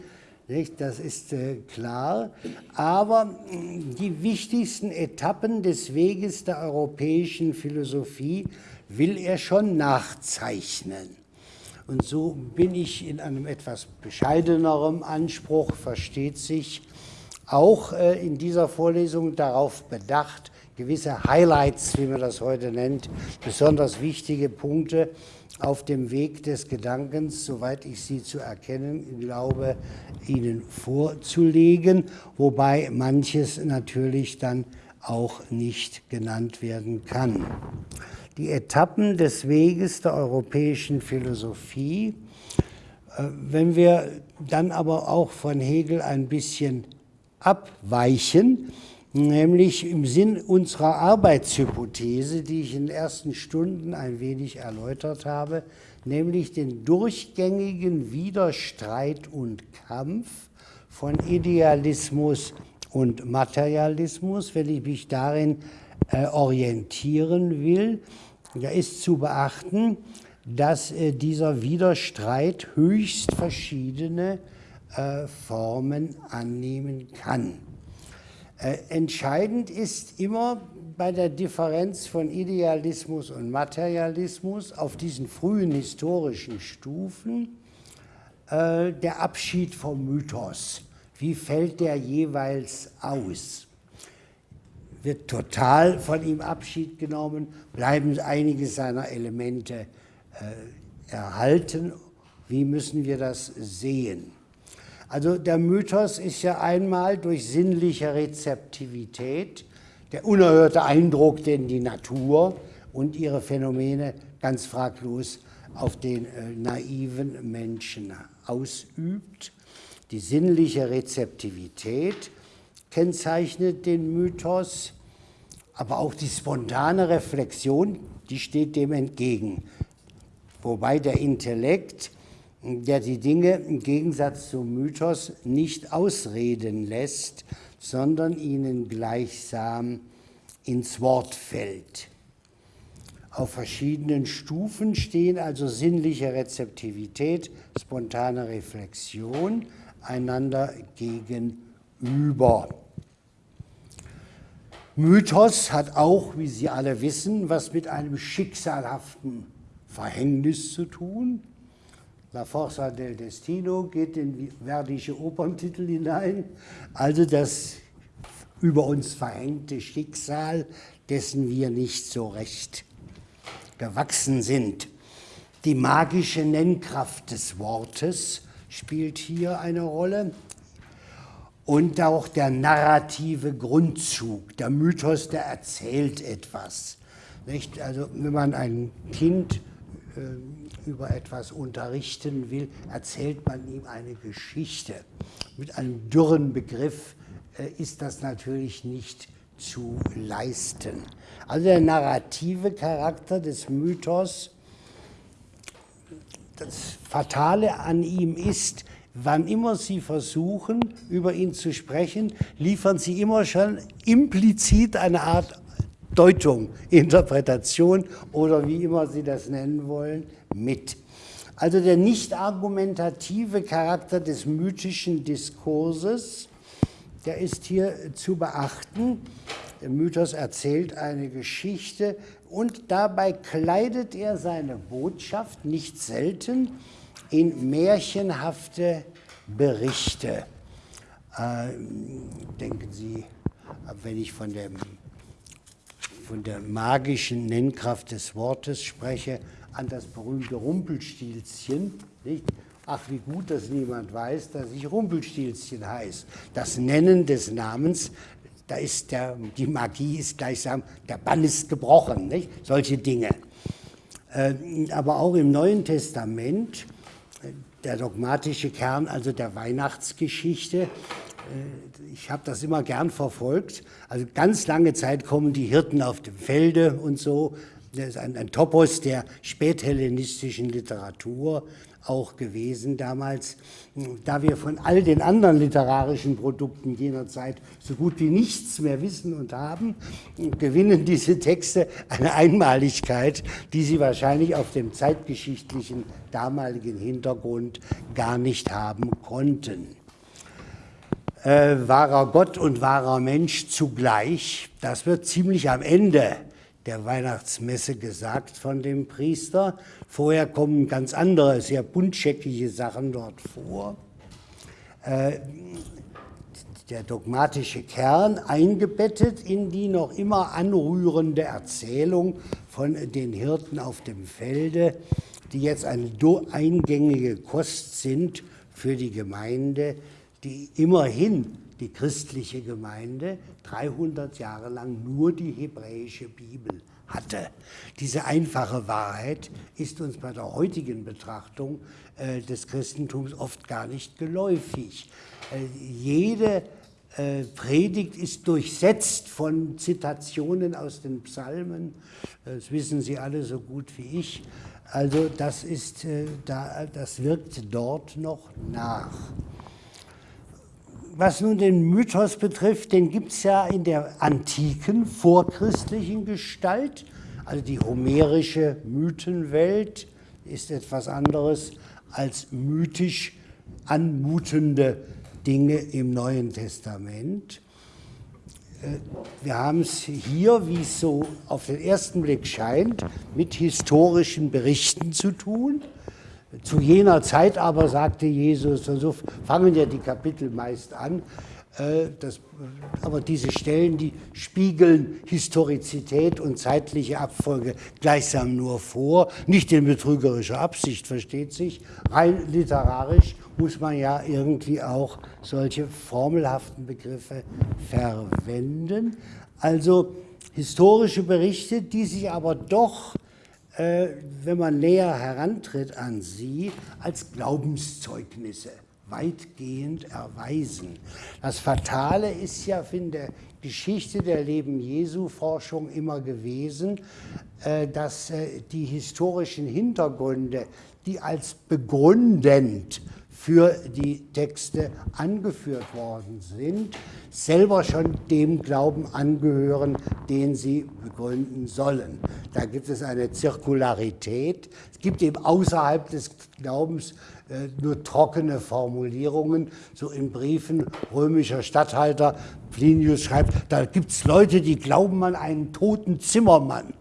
Nicht? Das ist äh, klar. Aber mm, die wichtigsten Etappen des Weges der europäischen Philosophie will er schon nachzeichnen. Und so bin ich in einem etwas bescheideneren Anspruch, versteht sich, auch äh, in dieser Vorlesung darauf bedacht, gewisse Highlights, wie man das heute nennt, besonders wichtige Punkte auf dem Weg des Gedankens, soweit ich sie zu erkennen glaube, Ihnen vorzulegen, wobei manches natürlich dann auch nicht genannt werden kann. Die Etappen des Weges der europäischen Philosophie, äh, wenn wir dann aber auch von Hegel ein bisschen abweichen, nämlich im Sinn unserer Arbeitshypothese, die ich in den ersten Stunden ein wenig erläutert habe, nämlich den durchgängigen Widerstreit und Kampf von Idealismus und Materialismus, wenn ich mich darin äh, orientieren will, da ist zu beachten, dass äh, dieser Widerstreit höchst verschiedene äh, Formen annehmen kann. Äh, entscheidend ist immer bei der Differenz von Idealismus und Materialismus auf diesen frühen historischen Stufen äh, der Abschied vom Mythos. Wie fällt der jeweils aus? Wird total von ihm Abschied genommen, bleiben einige seiner Elemente erhalten? Wie müssen wir das sehen? Also der Mythos ist ja einmal durch sinnliche Rezeptivität der unerhörte Eindruck, den die Natur und ihre Phänomene ganz fraglos auf den äh, naiven Menschen ausübt. Die sinnliche Rezeptivität kennzeichnet den Mythos, aber auch die spontane Reflexion, die steht dem entgegen. Wobei der Intellekt der die Dinge im Gegensatz zum Mythos nicht ausreden lässt, sondern ihnen gleichsam ins Wort fällt. Auf verschiedenen Stufen stehen also sinnliche Rezeptivität, spontane Reflexion einander gegenüber. Mythos hat auch, wie Sie alle wissen, was mit einem schicksalhaften Verhängnis zu tun. La Forza del Destino geht in verdische Operntitel hinein, also das über uns verhängte Schicksal, dessen wir nicht so recht gewachsen sind. Die magische Nennkraft des Wortes spielt hier eine Rolle und auch der narrative Grundzug, der Mythos, der erzählt etwas. Nicht? Also wenn man ein Kind über etwas unterrichten will, erzählt man ihm eine Geschichte. Mit einem dürren Begriff äh, ist das natürlich nicht zu leisten. Also der narrative Charakter des Mythos, das Fatale an ihm ist, wann immer Sie versuchen, über ihn zu sprechen, liefern Sie immer schon implizit eine Art Deutung, Interpretation oder wie immer Sie das nennen wollen, mit. Also der nicht argumentative Charakter des mythischen Diskurses, der ist hier zu beachten. Der Mythos erzählt eine Geschichte und dabei kleidet er seine Botschaft nicht selten in märchenhafte Berichte. Äh, denken Sie, wenn ich von dem von der magischen Nennkraft des Wortes spreche, an das berühmte Rumpelstilzchen. Nicht? Ach, wie gut, dass niemand weiß, dass ich Rumpelstilzchen heiße. Das Nennen des Namens, da ist der, die Magie ist gleichsam, der Bann ist gebrochen, nicht? solche Dinge. Äh, aber auch im Neuen Testament, äh, der dogmatische Kern also der Weihnachtsgeschichte, ich habe das immer gern verfolgt. Also ganz lange Zeit kommen die Hirten auf dem Felde und so. Das ist ein, ein Topos der späthellenistischen Literatur auch gewesen damals. Da wir von all den anderen literarischen Produkten jener Zeit so gut wie nichts mehr wissen und haben, gewinnen diese Texte eine Einmaligkeit, die sie wahrscheinlich auf dem zeitgeschichtlichen damaligen Hintergrund gar nicht haben konnten. Äh, wahrer Gott und wahrer Mensch zugleich. Das wird ziemlich am Ende der Weihnachtsmesse gesagt von dem Priester. Vorher kommen ganz andere, sehr buntscheckige Sachen dort vor. Äh, der dogmatische Kern eingebettet in die noch immer anrührende Erzählung von den Hirten auf dem Felde, die jetzt eine eingängige Kost sind für die Gemeinde, die immerhin die christliche Gemeinde 300 Jahre lang nur die hebräische Bibel hatte. Diese einfache Wahrheit ist uns bei der heutigen Betrachtung äh, des Christentums oft gar nicht geläufig. Äh, jede äh, Predigt ist durchsetzt von Zitationen aus den Psalmen. Das wissen Sie alle so gut wie ich. Also das, ist, äh, das wirkt dort noch nach. Was nun den Mythos betrifft, den gibt es ja in der antiken, vorchristlichen Gestalt. Also die homerische Mythenwelt ist etwas anderes als mythisch anmutende Dinge im Neuen Testament. Äh, wir haben es hier, wie es so auf den ersten Blick scheint, mit historischen Berichten zu tun. Zu jener Zeit aber sagte Jesus, und so fangen ja die Kapitel meist an, äh, das, aber diese Stellen, die spiegeln Historizität und zeitliche Abfolge gleichsam nur vor, nicht in betrügerischer Absicht, versteht sich. Rein literarisch muss man ja irgendwie auch solche formelhaften Begriffe verwenden. Also historische Berichte, die sich aber doch, wenn man näher herantritt an sie, als Glaubenszeugnisse weitgehend erweisen. Das Fatale ist ja in der Geschichte der Leben Jesu Forschung immer gewesen, äh, dass äh, die historischen Hintergründe, die als begründend für die Texte angeführt worden sind, selber schon dem Glauben angehören, den sie begründen sollen. Da gibt es eine Zirkularität. Es gibt eben außerhalb des Glaubens nur trockene Formulierungen, so in Briefen römischer Statthalter. Plinius schreibt, da gibt es Leute, die glauben an einen toten Zimmermann.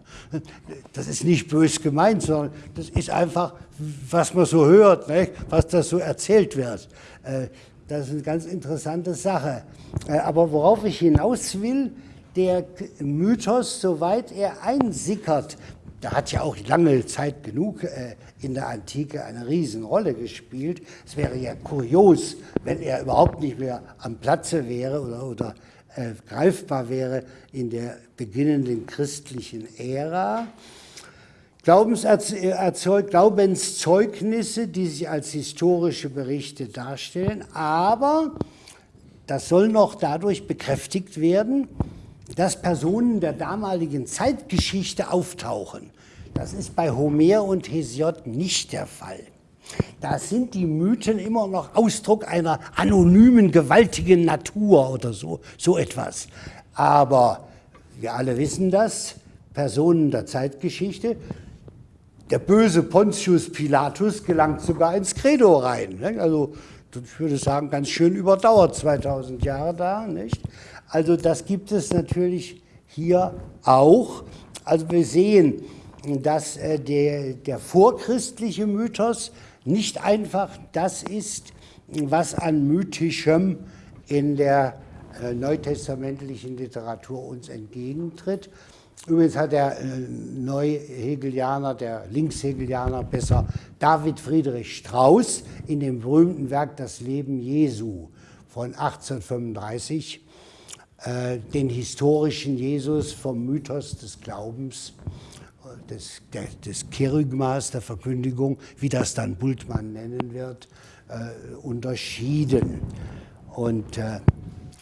Das ist nicht bös gemeint, sondern das ist einfach, was man so hört, was das so erzählt wird. Äh, das ist eine ganz interessante Sache. Äh, aber worauf ich hinaus will, der Mythos, soweit er einsickert, der hat ja auch lange Zeit genug äh, in der Antike eine Riesenrolle gespielt. Es wäre ja kurios, wenn er überhaupt nicht mehr am Platze wäre oder, oder äh, greifbar wäre in der beginnenden christlichen Ära. Glaubenszeugnisse, die sich als historische Berichte darstellen, aber das soll noch dadurch bekräftigt werden, dass Personen der damaligen Zeitgeschichte auftauchen. Das ist bei Homer und Hesiod nicht der Fall. Da sind die Mythen immer noch Ausdruck einer anonymen, gewaltigen Natur oder so, so etwas. Aber wir alle wissen das, Personen der Zeitgeschichte, der böse Pontius Pilatus gelangt sogar ins Credo rein. Also ich würde sagen, ganz schön überdauert, 2000 Jahre da. Nicht? Also das gibt es natürlich hier auch. Also wir sehen, dass äh, der, der vorchristliche Mythos nicht einfach das ist, was an mythischem in der äh, neutestamentlichen Literatur uns entgegentritt. Übrigens hat der äh, Neuhegelianer, der Linkshegelianer besser, David Friedrich Strauss in dem berühmten Werk Das Leben Jesu von 1835 äh, den historischen Jesus vom Mythos des Glaubens, des, der, des Kerygmas, der Verkündigung, wie das dann Bultmann nennen wird, äh, unterschieden. Und äh,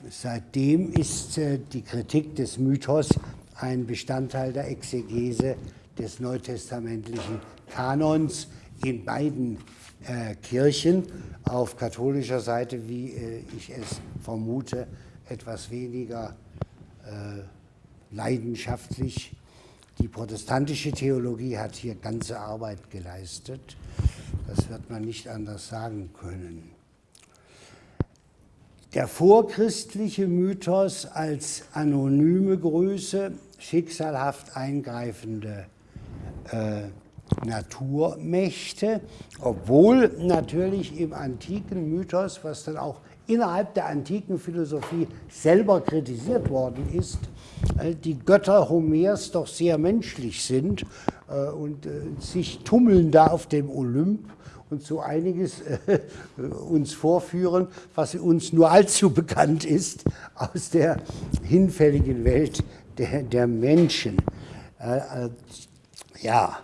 seitdem ist äh, die Kritik des Mythos ein Bestandteil der Exegese des neutestamentlichen Kanons in beiden äh, Kirchen, auf katholischer Seite, wie ich es vermute, etwas weniger äh, leidenschaftlich. Die protestantische Theologie hat hier ganze Arbeit geleistet. Das wird man nicht anders sagen können. der vorchristliche Mythos als anonyme Größe, schicksalhaft eingreifende äh, Naturmächte, obwohl natürlich im antiken Mythos, was dann auch innerhalb der antiken Philosophie selber kritisiert worden ist, äh, die Götter Homers doch sehr menschlich sind äh, und äh, sich tummeln da auf dem Olymp und so einiges uns vorführen, was uns nur allzu bekannt ist aus der hinfälligen Welt der, der Menschen. Ja,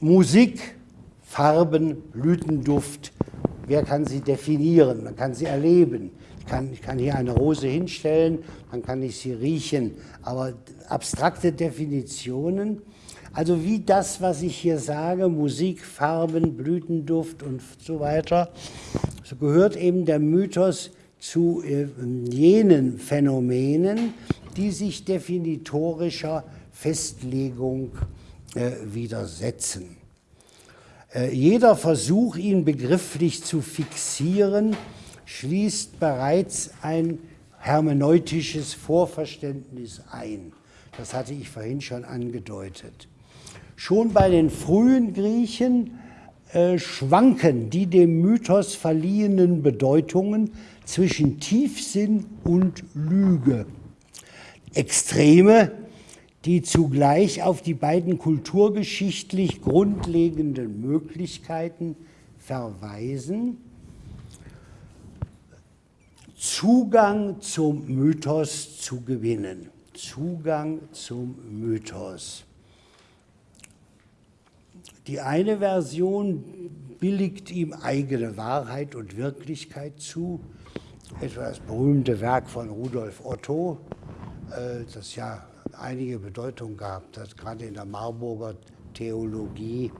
Musik, Farben, Blütenduft, wer kann sie definieren? Man kann sie erleben. Ich kann, ich kann hier eine Rose hinstellen, dann kann ich sie riechen. Aber abstrakte Definitionen also wie das, was ich hier sage, Musik, Farben, Blütenduft und so weiter, so gehört eben der Mythos zu äh, jenen Phänomenen, die sich definitorischer Festlegung äh, widersetzen. Äh, jeder Versuch, ihn begrifflich zu fixieren, schließt bereits ein hermeneutisches Vorverständnis ein. Das hatte ich vorhin schon angedeutet. Schon bei den frühen Griechen äh, schwanken die dem Mythos verliehenen Bedeutungen zwischen Tiefsinn und Lüge. Extreme, die zugleich auf die beiden kulturgeschichtlich grundlegenden Möglichkeiten verweisen, Zugang zum Mythos zu gewinnen. Zugang zum Mythos. Die eine Version billigt ihm eigene Wahrheit und Wirklichkeit zu, etwa das berühmte Werk von Rudolf Otto, äh, das ja einige Bedeutung gehabt hat, gerade in der Marburger Theologie.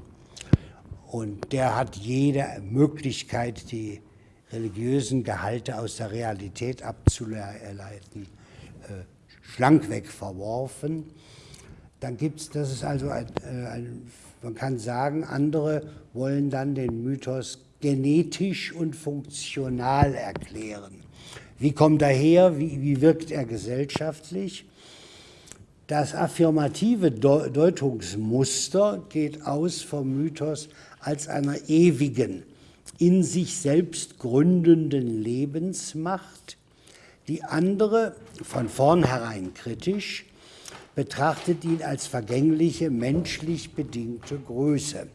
Und der hat jede Möglichkeit, die religiösen Gehalte aus der Realität abzuleiten, äh, schlankweg verworfen. Dann gibt es, das ist also ein, äh, ein man kann sagen, andere wollen dann den Mythos genetisch und funktional erklären. Wie kommt er her? Wie, wie wirkt er gesellschaftlich? Das affirmative Deutungsmuster geht aus vom Mythos als einer ewigen, in sich selbst gründenden Lebensmacht, die andere, von vornherein kritisch, betrachtet ihn als vergängliche, menschlich bedingte Größe.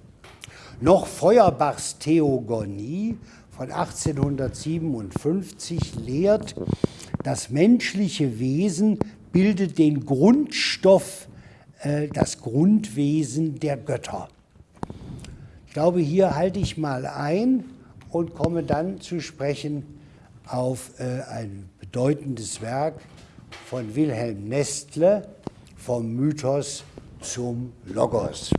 Noch Feuerbachs Theogonie von 1857 lehrt, das menschliche Wesen bildet den Grundstoff, äh, das Grundwesen der Götter. Ich glaube, hier halte ich mal ein und komme dann zu sprechen auf äh, ein bedeutendes Werk von Wilhelm Nestle, vom Mythos zum Logos.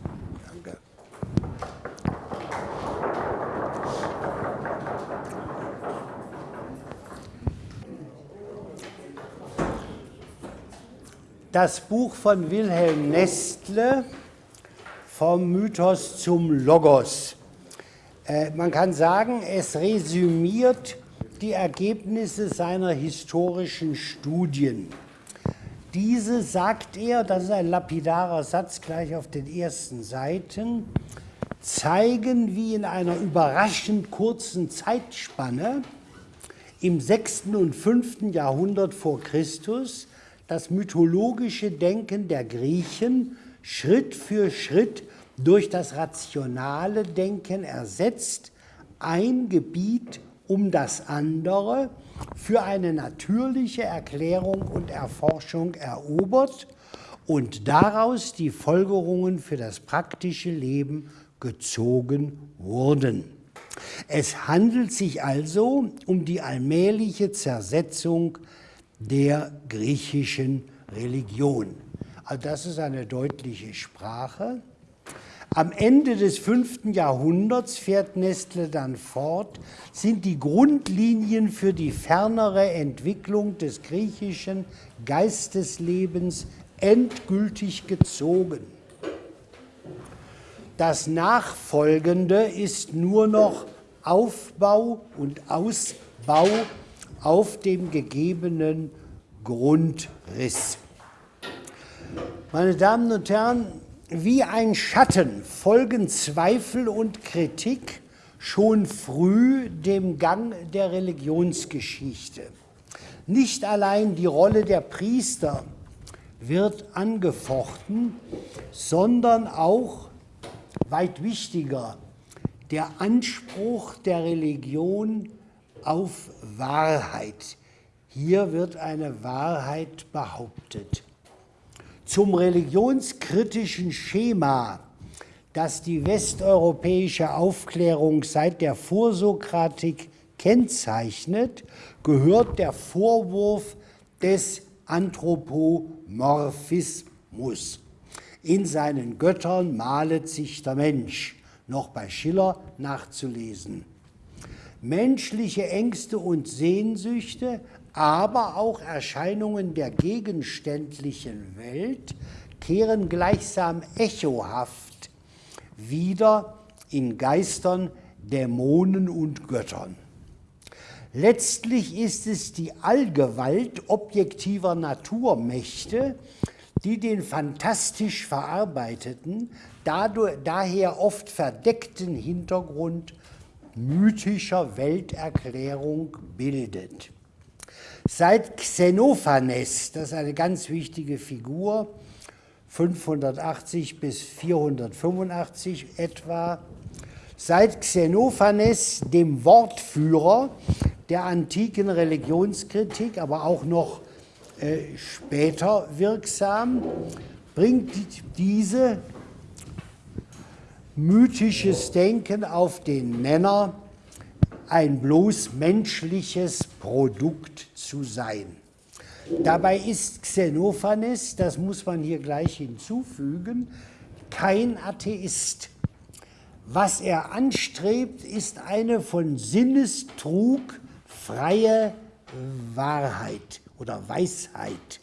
Das Buch von Wilhelm Nestle vom Mythos zum Logos. Äh, man kann sagen, es resümiert die Ergebnisse seiner historischen Studien. Diese, sagt er, das ist ein lapidarer Satz gleich auf den ersten Seiten, zeigen, wie in einer überraschend kurzen Zeitspanne im 6. und 5. Jahrhundert vor Christus das mythologische Denken der Griechen Schritt für Schritt durch das rationale Denken ersetzt, ein Gebiet um das andere für eine natürliche Erklärung und Erforschung erobert und daraus die Folgerungen für das praktische Leben gezogen wurden. Es handelt sich also um die allmähliche Zersetzung der griechischen Religion. Also das ist eine deutliche Sprache. Am Ende des fünften Jahrhunderts, fährt Nestle dann fort, sind die Grundlinien für die fernere Entwicklung des griechischen Geisteslebens endgültig gezogen. Das Nachfolgende ist nur noch Aufbau und Ausbau auf dem gegebenen Grundriss. Meine Damen und Herren, wie ein Schatten folgen Zweifel und Kritik schon früh dem Gang der Religionsgeschichte. Nicht allein die Rolle der Priester wird angefochten, sondern auch, weit wichtiger, der Anspruch der Religion auf Wahrheit. Hier wird eine Wahrheit behauptet. Zum religionskritischen Schema, das die westeuropäische Aufklärung seit der Vorsokratik kennzeichnet, gehört der Vorwurf des Anthropomorphismus. In seinen Göttern malet sich der Mensch, noch bei Schiller nachzulesen. Menschliche Ängste und Sehnsüchte, aber auch Erscheinungen der gegenständlichen Welt kehren gleichsam echohaft wieder in Geistern, Dämonen und Göttern. Letztlich ist es die Allgewalt objektiver Naturmächte, die den fantastisch verarbeiteten, dadurch, daher oft verdeckten Hintergrund mythischer Welterklärung bildet. Seit Xenophanes, das ist eine ganz wichtige Figur, 580 bis 485 etwa, seit Xenophanes, dem Wortführer der antiken Religionskritik, aber auch noch äh, später wirksam, bringt diese mythisches Denken auf den Nenner, ein bloß menschliches Produkt zu sein. Dabei ist Xenophanes, das muss man hier gleich hinzufügen, kein Atheist. Was er anstrebt, ist eine von Sinnestrug freie Wahrheit oder Weisheit.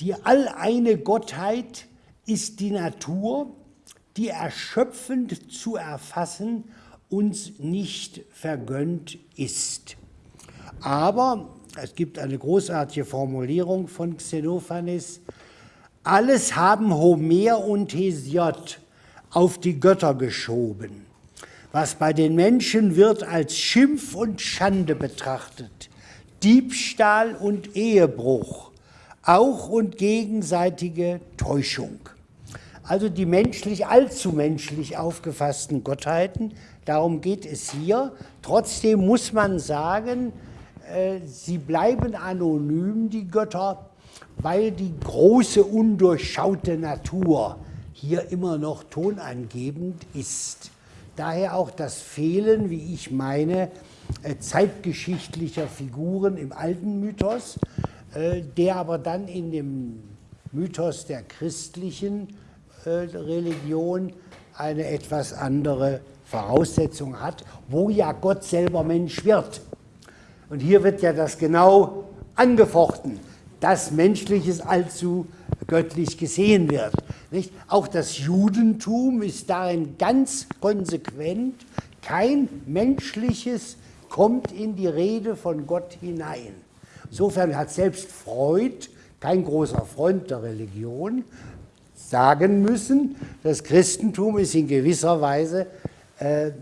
Die alleine Gottheit ist die Natur, die erschöpfend zu erfassen uns nicht vergönnt ist. Aber es gibt eine großartige Formulierung von Xenophanes, alles haben Homer und Hesiod auf die Götter geschoben. Was bei den Menschen wird als Schimpf und Schande betrachtet, Diebstahl und Ehebruch, auch und gegenseitige Täuschung. Also die menschlich, allzu menschlich aufgefassten Gottheiten, darum geht es hier. Trotzdem muss man sagen, äh, sie bleiben anonym, die Götter, weil die große, undurchschaute Natur hier immer noch tonangebend ist. Daher auch das Fehlen, wie ich meine, äh, zeitgeschichtlicher Figuren im alten Mythos, äh, der aber dann in dem Mythos der christlichen Religion eine etwas andere Voraussetzung hat, wo ja Gott selber Mensch wird. Und hier wird ja das genau angefochten, dass Menschliches allzu göttlich gesehen wird. Nicht? Auch das Judentum ist darin ganz konsequent. Kein Menschliches kommt in die Rede von Gott hinein. Insofern hat selbst Freud, kein großer Freund der Religion, sagen müssen, das Christentum ist in gewisser Weise äh,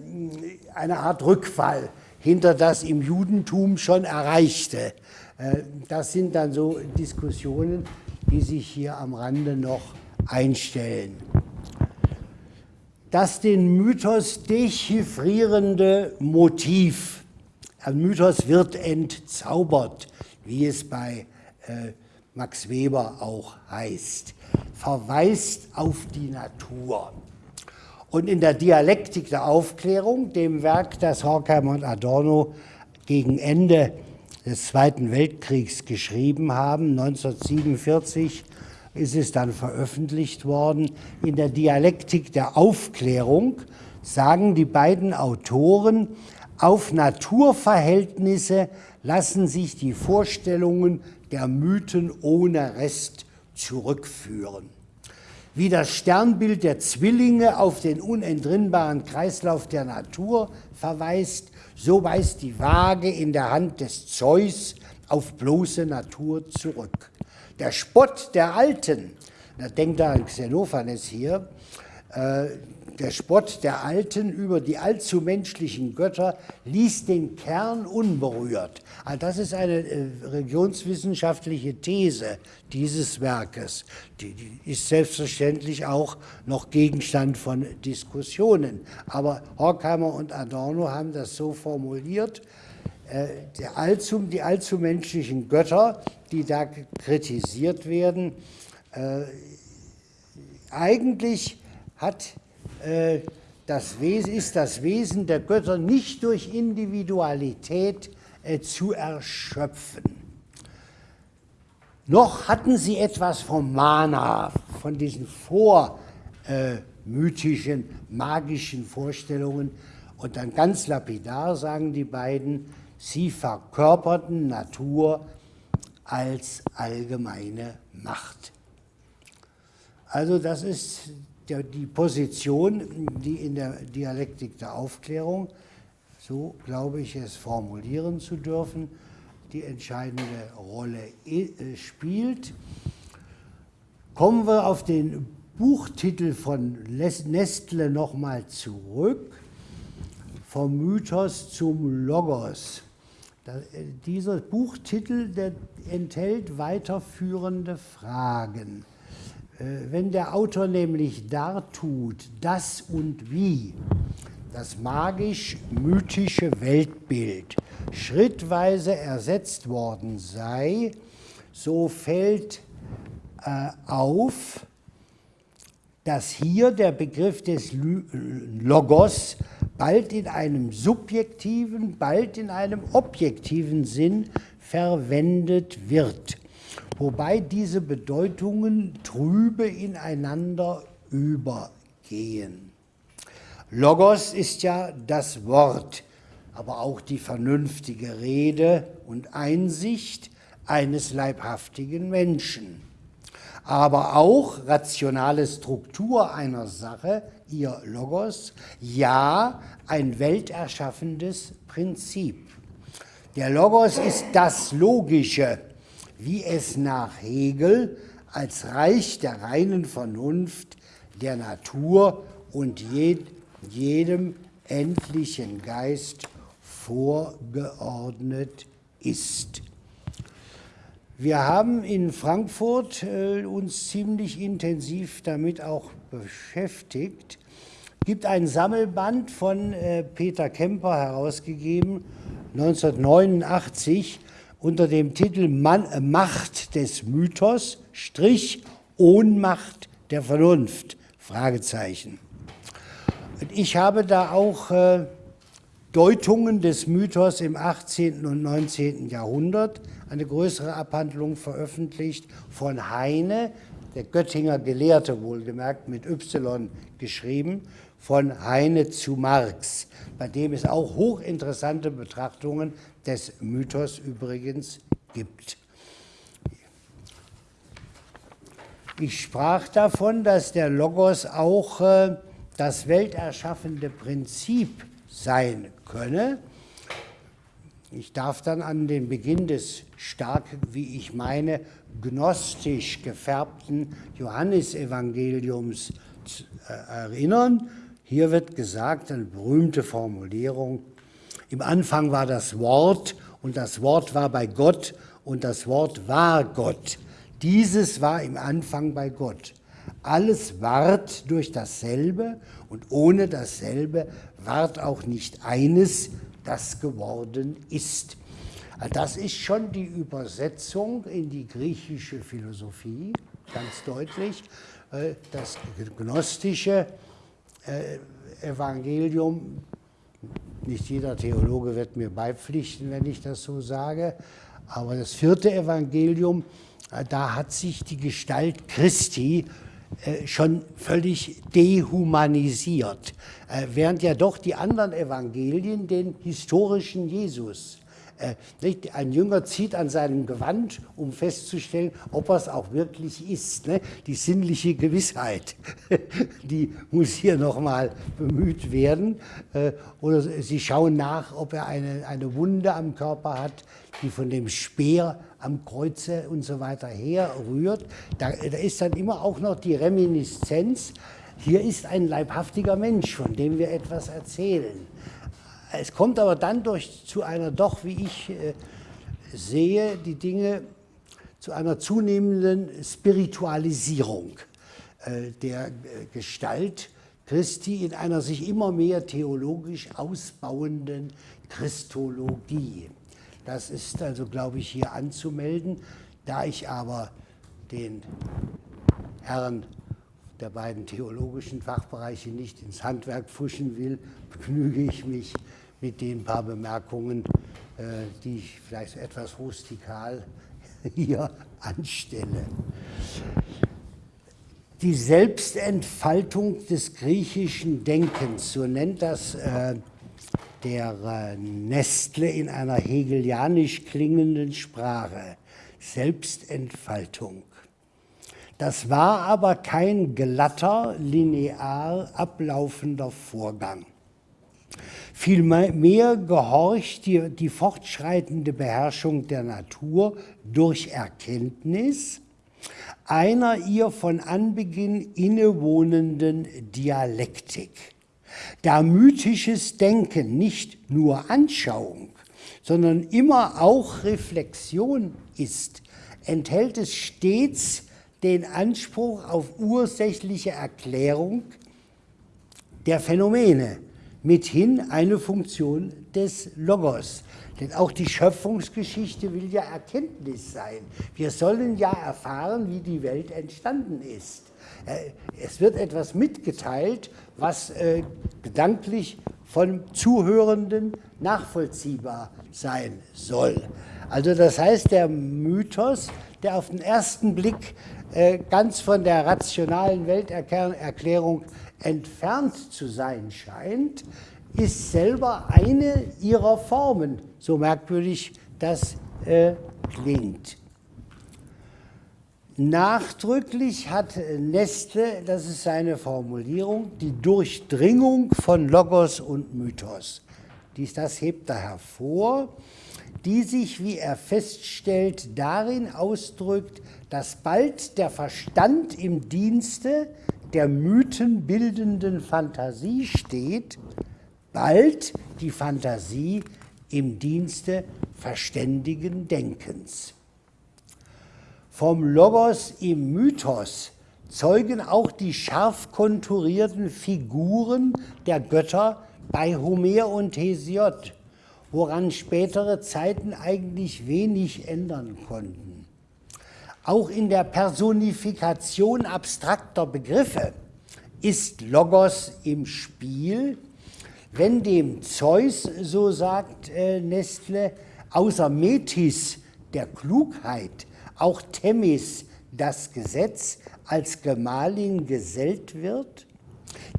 eine Art Rückfall hinter das im Judentum schon Erreichte. Äh, das sind dann so Diskussionen, die sich hier am Rande noch einstellen. Das den Mythos dechiffrierende Motiv, ein Mythos wird entzaubert, wie es bei äh, Max Weber auch heißt, verweist auf die Natur. Und in der Dialektik der Aufklärung, dem Werk, das Horkheimer und Adorno gegen Ende des Zweiten Weltkriegs geschrieben haben, 1947 ist es dann veröffentlicht worden, in der Dialektik der Aufklärung sagen die beiden Autoren, auf Naturverhältnisse lassen sich die Vorstellungen der Mythen ohne Rest zurückführen. Wie das Sternbild der Zwillinge auf den unentrinnbaren Kreislauf der Natur verweist, so weist die Waage in der Hand des Zeus auf bloße Natur zurück. Der Spott der Alten, da denkt an Xenophanes hier, äh, der Spott der Alten über die allzu menschlichen Götter ließ den Kern unberührt. Also das ist eine äh, religionswissenschaftliche These dieses Werkes. Die, die, ist selbstverständlich auch noch Gegenstand von Diskussionen. Aber Horkheimer und Adorno haben das so formuliert, äh, der allzu, die allzu menschlichen Götter, die da kritisiert werden, äh, eigentlich hat das Wesen, ist das Wesen der Götter nicht durch Individualität äh, zu erschöpfen. Noch hatten sie etwas vom Mana, von diesen vormythischen, magischen Vorstellungen. Und dann ganz lapidar sagen die beiden, sie verkörperten Natur als allgemeine Macht. Also das ist der, die Position, die in der Dialektik der Aufklärung, so glaube ich es formulieren zu dürfen, die entscheidende Rolle äh, spielt. Kommen wir auf den Buchtitel von Nestle nochmal zurück, vom Mythos zum Logos. Äh, dieser Buchtitel enthält weiterführende Fragen. Äh, wenn der Autor nämlich dartut, das und wie? Das magisch-mythische Weltbild. Schrittweise ersetzt worden sei, so fällt äh, auf, dass hier der Begriff des Logos bald in einem subjektiven, bald in einem objektiven Sinn verwendet wird wobei diese Bedeutungen trübe ineinander übergehen. Logos ist ja das Wort, aber auch die vernünftige Rede und Einsicht eines leibhaftigen Menschen. Aber auch rationale Struktur einer Sache, ihr Logos, ja ein welterschaffendes Prinzip. Der Logos ist das Logische, wie es nach Hegel als Reich der reinen Vernunft, der Natur und jedem endlichen Geist vorgeordnet ist. Wir haben in Frankfurt äh, uns ziemlich intensiv damit auch beschäftigt. Es gibt ein Sammelband von äh, Peter Kemper herausgegeben, 1989, unter dem Titel Man Macht des Mythos, Strich Ohnmacht der Vernunft, Fragezeichen. Und ich habe da auch äh, Deutungen des Mythos im 18. und 19. Jahrhundert, eine größere Abhandlung veröffentlicht von Heine, der Göttinger Gelehrte wohlgemerkt, mit Y geschrieben, von Heine zu Marx, bei dem es auch hochinteressante Betrachtungen des Mythos übrigens gibt. Ich sprach davon, dass der Logos auch äh, das welterschaffende Prinzip sein könne. Ich darf dann an den Beginn des stark, wie ich meine, gnostisch gefärbten Johannesevangeliums äh, erinnern. Hier wird gesagt, eine berühmte Formulierung, im Anfang war das Wort und das Wort war bei Gott und das Wort war Gott. Dieses war im Anfang bei Gott. Alles ward durch dasselbe und ohne dasselbe ward auch nicht eines, das geworden ist. Das ist schon die Übersetzung in die griechische Philosophie, ganz deutlich. Äh, das gnostische Evangelium nicht jeder Theologe wird mir beipflichten, wenn ich das so sage. Aber das vierte Evangelium, äh, da hat sich die Gestalt Christi äh, schon völlig dehumanisiert, äh, während ja doch die anderen Evangelien den historischen Jesus Äh, ein Jünger zieht an seinem Gewand, um festzustellen, ob er es auch wirklich ist. Ne? Die sinnliche Gewissheit, die muss hier nochmal bemüht werden. Äh, oder sie schauen nach, ob er eine, eine Wunde am Körper hat, die von dem Speer am Kreuze und so weiter herrührt. Da, da ist dann immer auch noch die Reminiszenz, hier ist ein leibhaftiger Mensch, von dem wir etwas erzählen. Es kommt aber dann durch, zu einer doch, wie ich äh, sehe, die Dinge zu einer zunehmenden Spiritualisierung äh, der äh, Gestalt Christi in einer sich immer mehr theologisch ausbauenden Christologie. Das ist also, glaube ich, hier anzumelden. Da ich aber den Herren der beiden theologischen Fachbereiche nicht ins Handwerk pfuschen will, begnüge ich mich mit den paar Bemerkungen, äh, die ich vielleicht etwas rustikal hier anstelle. Die Selbstentfaltung des griechischen Denkens, so nennt das äh, der äh, Nestle in einer hegelianisch klingenden Sprache. Selbstentfaltung. Das war aber kein glatter, linear ablaufender Vorgang. Vielmehr gehorcht die, die fortschreitende Beherrschung der Natur durch Erkenntnis einer ihr von Anbeginn innewohnenden Dialektik. Da mythisches Denken nicht nur Anschauung, sondern immer auch Reflexion ist, enthält es stets den Anspruch auf ursächliche Erklärung der Phänomene, mithin eine Funktion des Logos. Denn auch die Schöpfungsgeschichte will ja Erkenntnis sein. Wir sollen ja erfahren, wie die Welt entstanden ist. Äh, es wird etwas mitgeteilt, was äh, gedanklich von Zuhörenden nachvollziehbar sein soll. Also das heißt, der Mythos, der auf den ersten Blick äh, ganz von der rationalen Welterklärung entfernt zu sein scheint, ist selber eine ihrer Formen, so merkwürdig das äh, klingt. Nachdrücklich hat Nestle, das ist seine Formulierung, die Durchdringung von Logos und Mythos. Dies, das hebt er hervor, die sich, wie er feststellt, darin ausdrückt, dass bald der Verstand im Dienste der mythenbildenden Fantasie steht, bald die Fantasie im Dienste verständigen Denkens. Vom Logos im Mythos zeugen auch die scharf konturierten Figuren der Götter bei Homer und Hesiod, woran spätere Zeiten eigentlich wenig ändern konnten. Auch in der Personifikation abstrakter Begriffe ist Logos im Spiel, wenn dem Zeus, so sagt äh, Nestle, außer Metis der Klugheit auch Themis das Gesetz als Gemahlin gesellt wird,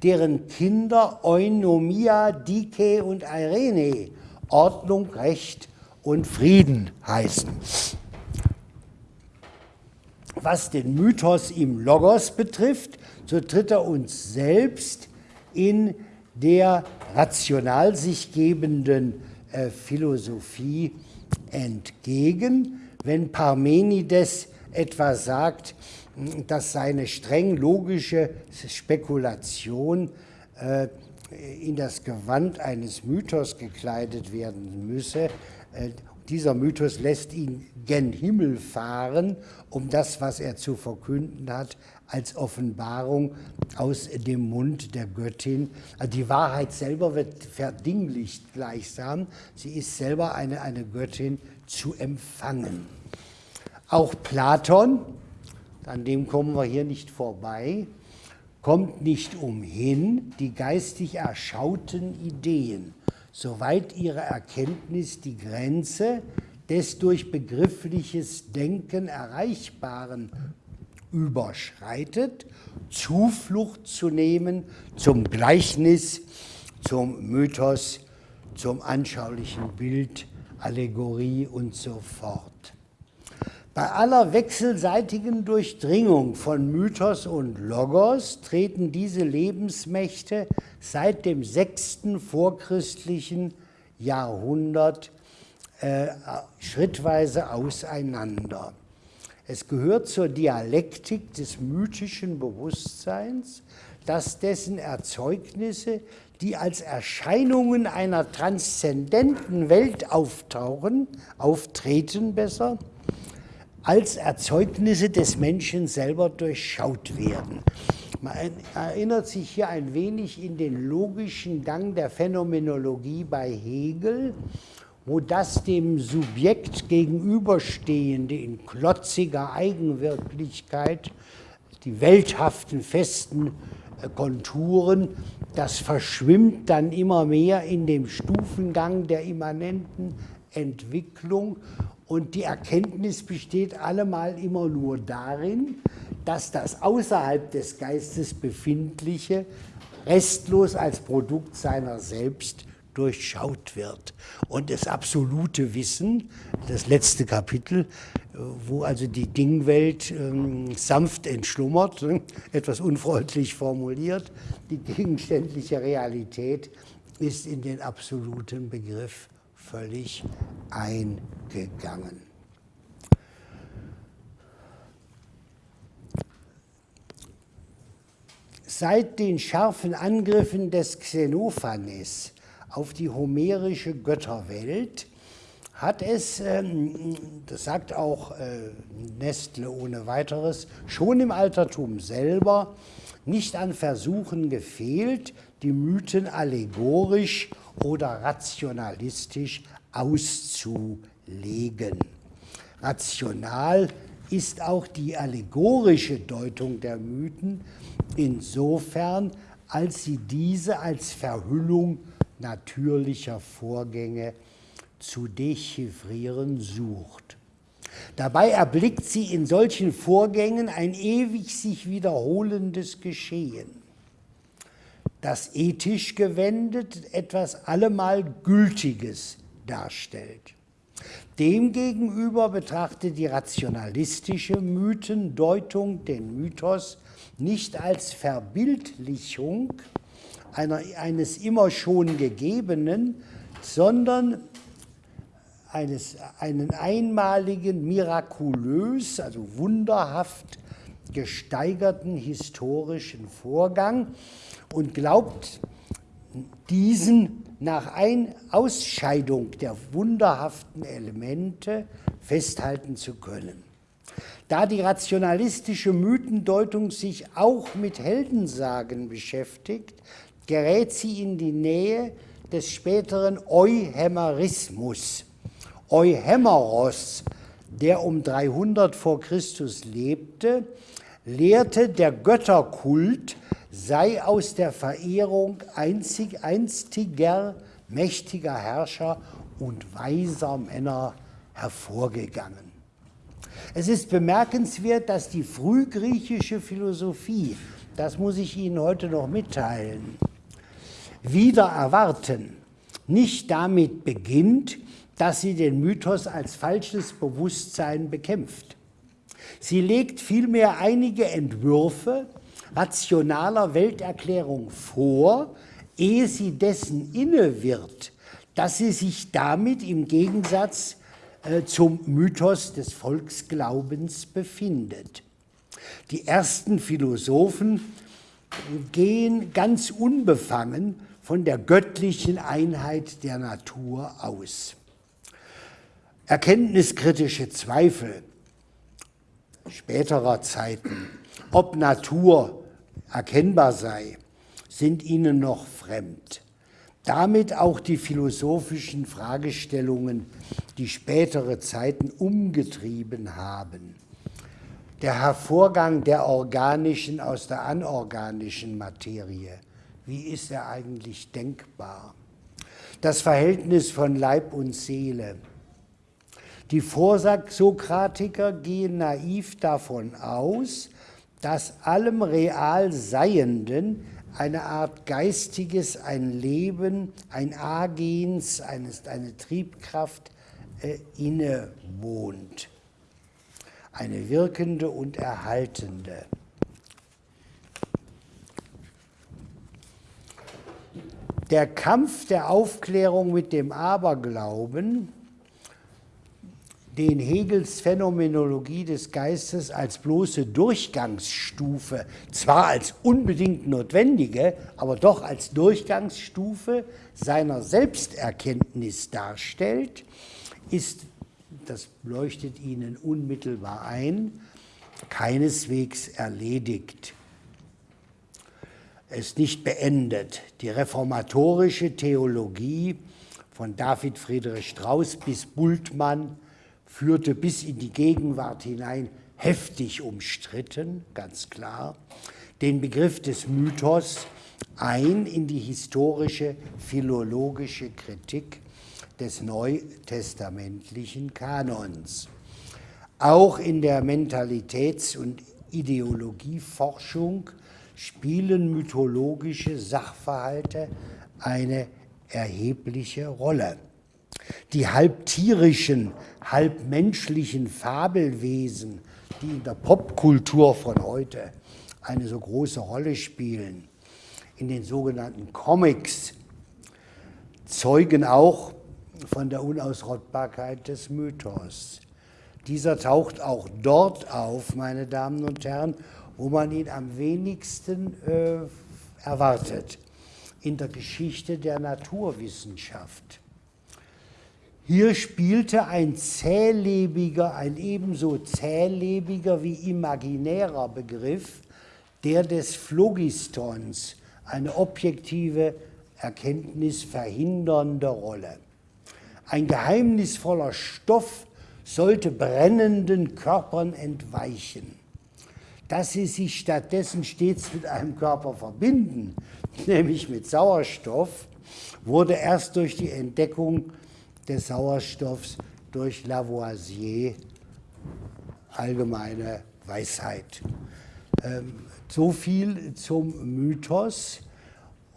deren Kinder Eunomia, Dike und Irene Ordnung, Recht und Frieden heißen. Was den Mythos im Logos betrifft, so tritt er uns selbst in der rational sich gebenden äh, Philosophie entgegen, wenn Parmenides etwa sagt, dass seine streng logische Spekulation äh, in das Gewand eines Mythos gekleidet werden müsse. Äh, dieser Mythos lässt ihn gen Himmel fahren, um das, was er zu verkünden hat, als Offenbarung aus dem Mund der Göttin. Also die Wahrheit selber wird verdinglicht gleichsam. Sie ist selber eine, eine Göttin zu empfangen. Auch Platon, an dem kommen wir hier nicht vorbei, kommt nicht umhin, die geistig erschauten Ideen, soweit ihre Erkenntnis die Grenze des durch begriffliches Denken Erreichbaren überschreitet, Zuflucht zu nehmen zum Gleichnis, zum Mythos, zum anschaulichen Bild Allegorie und so fort. Bei aller wechselseitigen Durchdringung von Mythos und Logos treten diese Lebensmächte seit dem sechsten vorchristlichen Jahrhundert äh, schrittweise auseinander. Es gehört zur Dialektik des mythischen Bewusstseins, dass dessen Erzeugnisse, die als Erscheinungen einer transzendenten Welt auftauchen, auftreten besser, als Erzeugnisse des Menschen selber durchschaut werden. Man erinnert sich hier ein wenig in den logischen Gang der Phänomenologie bei Hegel, wo das dem Subjekt gegenüberstehende in klotziger Eigenwirklichkeit, die welthaften, festen äh, Konturen, das verschwimmt dann immer mehr in dem Stufengang der immanenten Entwicklung und die Erkenntnis besteht allemal immer nur darin, dass das außerhalb des Geistes befindliche restlos als Produkt seiner selbst durchschaut wird. Und das absolute Wissen, das letzte Kapitel, wo also die Dingwelt ähm, sanft entschlummert, etwas unfreundlich formuliert, die gegenständliche Realität ist in den absoluten Begriff völlig eingegangen. Seit den scharfen Angriffen des Xenophanes auf die homerische Götterwelt hat es, ähm, das sagt auch äh, Nestle ohne weiteres, schon im Altertum selber nicht an Versuchen gefehlt, die Mythen allegorisch oder rationalistisch auszulegen. Rational ist auch die allegorische Deutung der Mythen insofern, als sie diese als Verhüllung natürlicher Vorgänge zu dechiffrieren sucht. Dabei erblickt sie in solchen Vorgängen ein ewig sich wiederholendes Geschehen das ethisch gewendet etwas allemal Gültiges darstellt. Demgegenüber betrachtet die rationalistische Mythendeutung den Mythos nicht als Verbildlichung einer, eines immer schon Gegebenen, sondern eines, einen einmaligen, mirakulös, also wunderhaft gesteigerten historischen Vorgang, und glaubt, diesen nach ein Ausscheidung der wunderhaften Elemente festhalten zu können. Da die rationalistische Mythendeutung sich auch mit Heldensagen beschäftigt, gerät sie in die Nähe des späteren Euhemerismus. Euhemeros, der um 300 vor Christus lebte, lehrte, der Götterkult sei aus der Verehrung einzig, einstiger mächtiger Herrscher und weiser Männer hervorgegangen. Es ist bemerkenswert, dass die frühgriechische Philosophie, das muss ich Ihnen heute noch mitteilen, wieder erwarten, nicht damit beginnt, dass sie den Mythos als falsches Bewusstsein bekämpft. Sie legt vielmehr einige Entwürfe rationaler Welterklärung vor, ehe sie dessen inne wird, dass sie sich damit im Gegensatz äh, zum Mythos des Volksglaubens befindet. Die ersten Philosophen gehen ganz unbefangen von der göttlichen Einheit der Natur aus. Erkenntniskritische Zweifel späterer Zeiten, ob Natur erkennbar sei, sind ihnen noch fremd. Damit auch die philosophischen Fragestellungen, die spätere Zeiten umgetrieben haben. Der Hervorgang der organischen aus der anorganischen Materie, wie ist er eigentlich denkbar? Das Verhältnis von Leib und Seele. Die Vorsokratiker gehen naiv davon aus, dass allem real Seienden eine Art geistiges, ein Leben, ein Agens, eine, eine Triebkraft äh, innewohnt. Eine wirkende und erhaltende. Der Kampf der Aufklärung mit dem Aberglauben den Hegels Phänomenologie des Geistes als bloße Durchgangsstufe, zwar als unbedingt notwendige, aber doch als Durchgangsstufe seiner Selbsterkenntnis darstellt, ist, das leuchtet Ihnen unmittelbar ein, keineswegs erledigt. Es ist nicht beendet. Die reformatorische Theologie von David Friedrich Strauss bis Bultmann führte bis in die Gegenwart hinein heftig umstritten, ganz klar, den Begriff des Mythos ein in die historische philologische Kritik des neutestamentlichen Kanons. Auch in der Mentalitäts- und Ideologieforschung spielen mythologische Sachverhalte eine erhebliche Rolle. Die halb tierischen, halb menschlichen Fabelwesen, die in der Popkultur von heute eine so große Rolle spielen, in den sogenannten Comics, zeugen auch von der Unausrottbarkeit des Mythos. Dieser taucht auch dort auf, meine Damen und Herren, wo man ihn am wenigsten äh, erwartet, in der Geschichte der Naturwissenschaft. Hier spielte ein zählebiger, ein ebenso zählebiger wie imaginärer Begriff, der des Phlogistons, eine objektive Erkenntnis verhindernde Rolle. Ein geheimnisvoller Stoff sollte brennenden Körpern entweichen. Dass sie sich stattdessen stets mit einem Körper verbinden, nämlich mit Sauerstoff, wurde erst durch die Entdeckung des Sauerstoffs durch Lavoisier, allgemeine Weisheit. Ähm, so viel zum Mythos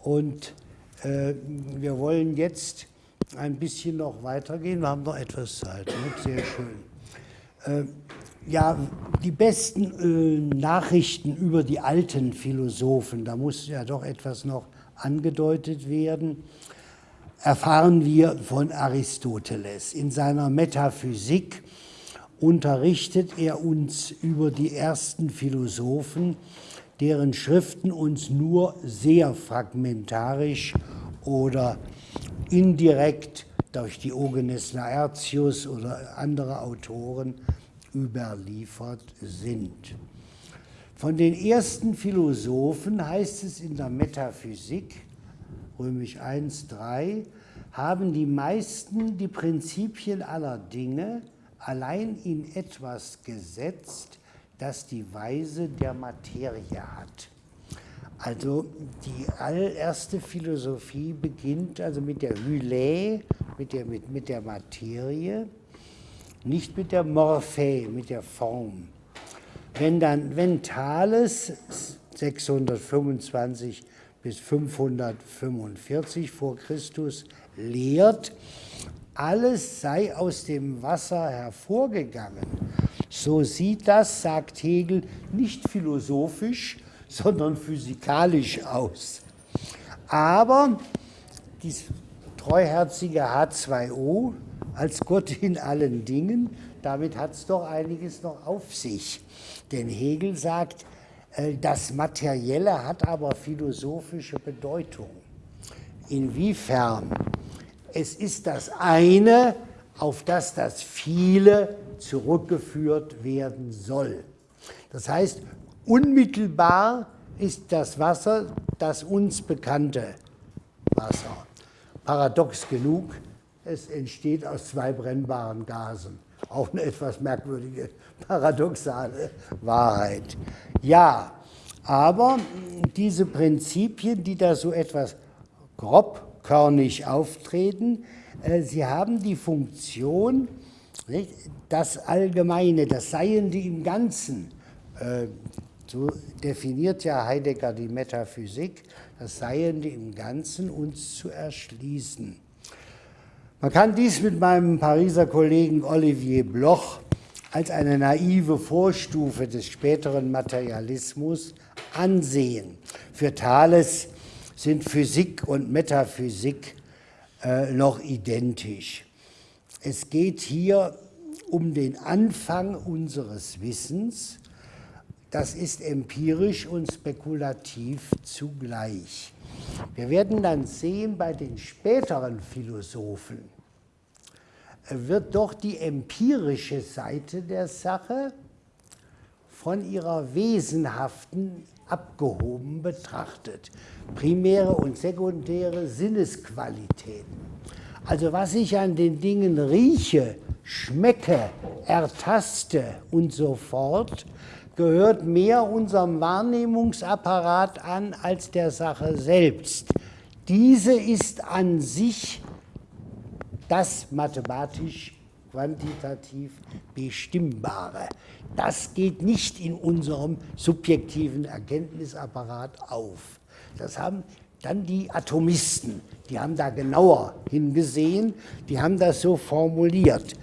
und äh, wir wollen jetzt ein bisschen noch weitergehen. Wir haben noch etwas Zeit. Ne? Sehr schön. Äh, ja, die besten äh, Nachrichten über die alten Philosophen, da muss ja doch etwas noch angedeutet werden erfahren wir von Aristoteles. In seiner Metaphysik unterrichtet er uns über die ersten Philosophen, deren Schriften uns nur sehr fragmentarisch oder indirekt durch Diogenes Laertius oder andere Autoren überliefert sind. Von den ersten Philosophen heißt es in der Metaphysik, römisch 1, 3, haben die meisten die Prinzipien aller Dinge allein in etwas gesetzt, das die Weise der Materie hat. Also die allererste Philosophie beginnt also mit der Hylä, mit der, mit, mit der Materie, nicht mit der Morphe, mit der Form. Wenn dann, wenn Thales 625 bis 545 vor Christus lehrt, alles sei aus dem Wasser hervorgegangen. So sieht das, sagt Hegel, nicht philosophisch, sondern physikalisch aus. Aber dieses treuherzige H2O als Gott in allen Dingen, damit hat es doch einiges noch auf sich. Denn Hegel sagt, das Materielle hat aber philosophische Bedeutung. Inwiefern? Es ist das eine, auf das das Viele zurückgeführt werden soll. Das heißt, unmittelbar ist das Wasser das uns bekannte Wasser. Paradox genug, es entsteht aus zwei brennbaren Gasen. Auch eine etwas merkwürdige, paradoxale Wahrheit. Ja, aber diese Prinzipien, die da so etwas grobkörnig auftreten, äh, sie haben die Funktion, das Allgemeine, das Seiende im Ganzen, äh, so definiert ja Heidegger die Metaphysik, das Seiende im Ganzen uns zu erschließen. Man kann dies mit meinem Pariser Kollegen Olivier Bloch als eine naive Vorstufe des späteren Materialismus ansehen. Für Thales sind Physik und Metaphysik äh, noch identisch. Es geht hier um den Anfang unseres Wissens. Das ist empirisch und spekulativ zugleich. Wir werden dann sehen bei den späteren Philosophen, wird doch die empirische Seite der Sache von ihrer wesenhaften abgehoben betrachtet. Primäre und sekundäre Sinnesqualitäten. Also was ich an den Dingen rieche, schmecke, ertaste und so fort, gehört mehr unserem Wahrnehmungsapparat an als der Sache selbst. Diese ist an sich das mathematisch quantitativ Bestimmbare. Das geht nicht in unserem subjektiven Erkenntnisapparat auf. Das haben dann die Atomisten, die haben da genauer hingesehen, die haben das so formuliert.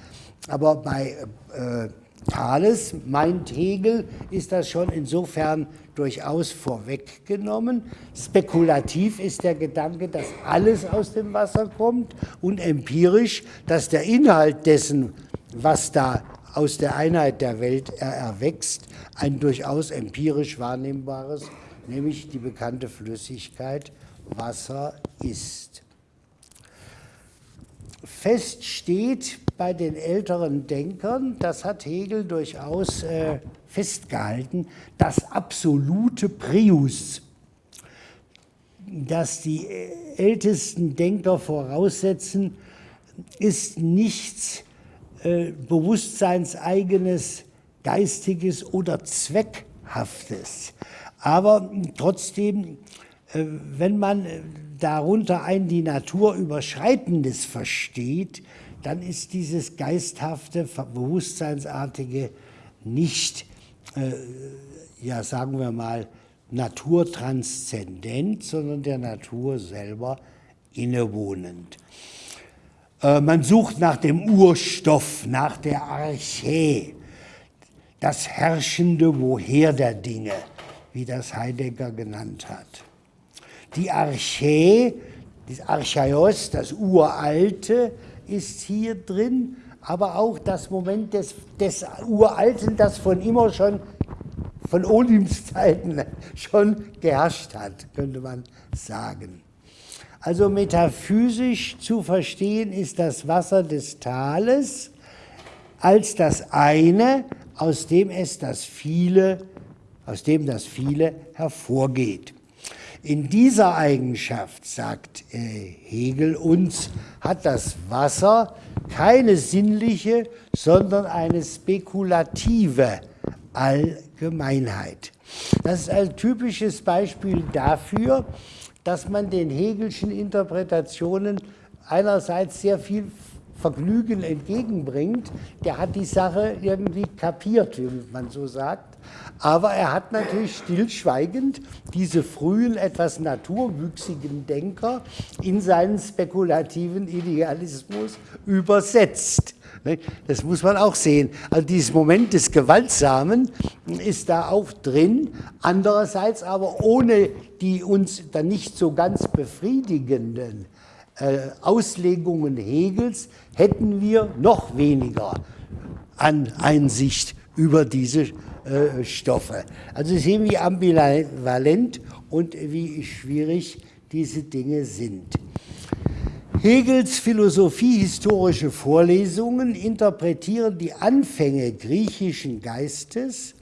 Aber bei äh, Thales, meint Hegel, ist das schon insofern durchaus vorweggenommen. Spekulativ ist der Gedanke, dass alles aus dem Wasser kommt und empirisch, dass der Inhalt dessen, was da aus der Einheit der Welt erwächst, ein durchaus empirisch wahrnehmbares, nämlich die bekannte Flüssigkeit Wasser ist. Fest steht bei den älteren Denkern, das hat Hegel durchaus äh, festgehalten, das absolute Prius, das die ältesten Denker voraussetzen, ist nichts äh, bewusstseinseigenes, geistiges oder zweckhaftes. Aber trotzdem, äh, wenn man äh, darunter ein die Natur überschreitendes versteht, dann ist dieses geisthafte, bewusstseinsartige nicht äh, ja, sagen wir mal, naturtranszendent, sondern der Natur selber innewohnend. Äh, man sucht nach dem Urstoff, nach der Archä, das herrschende Woher der Dinge, wie das Heidegger genannt hat. Die Archä, das Archaios, das Uralte, ist hier drin, aber auch das Moment des, des Uralten, das von immer schon, von Olims Zeiten schon geherrscht hat, könnte man sagen. Also metaphysisch zu verstehen ist das Wasser des Tales als das eine, aus dem es das viele, aus dem das viele hervorgeht. In dieser Eigenschaft, sagt äh, Hegel uns, hat das Wasser keine sinnliche, sondern eine spekulative Allgemeinheit. Das ist ein typisches Beispiel dafür, dass man den Hegelschen Interpretationen einerseits sehr viel Vergnügen entgegenbringt. Der hat die Sache irgendwie kapiert, wie man so sagt. Aber er hat natürlich stillschweigend diese frühen, etwas naturwüchsigen Denker in seinen spekulativen Idealismus übersetzt. Ne, das muss man auch sehen. Also dieses Moment des Gewaltsamen ist da auch drin. Andererseits aber ohne die uns dann nicht so ganz befriedigenden äh, Auslegungen Hegels hätten wir noch weniger an Einsicht über diese äh, Stoffe. Also sehen, wie ambivalent und wie schwierig diese Dinge sind. Hegels philosophiehistorische Vorlesungen interpretieren die Anfänge griechischen Geistes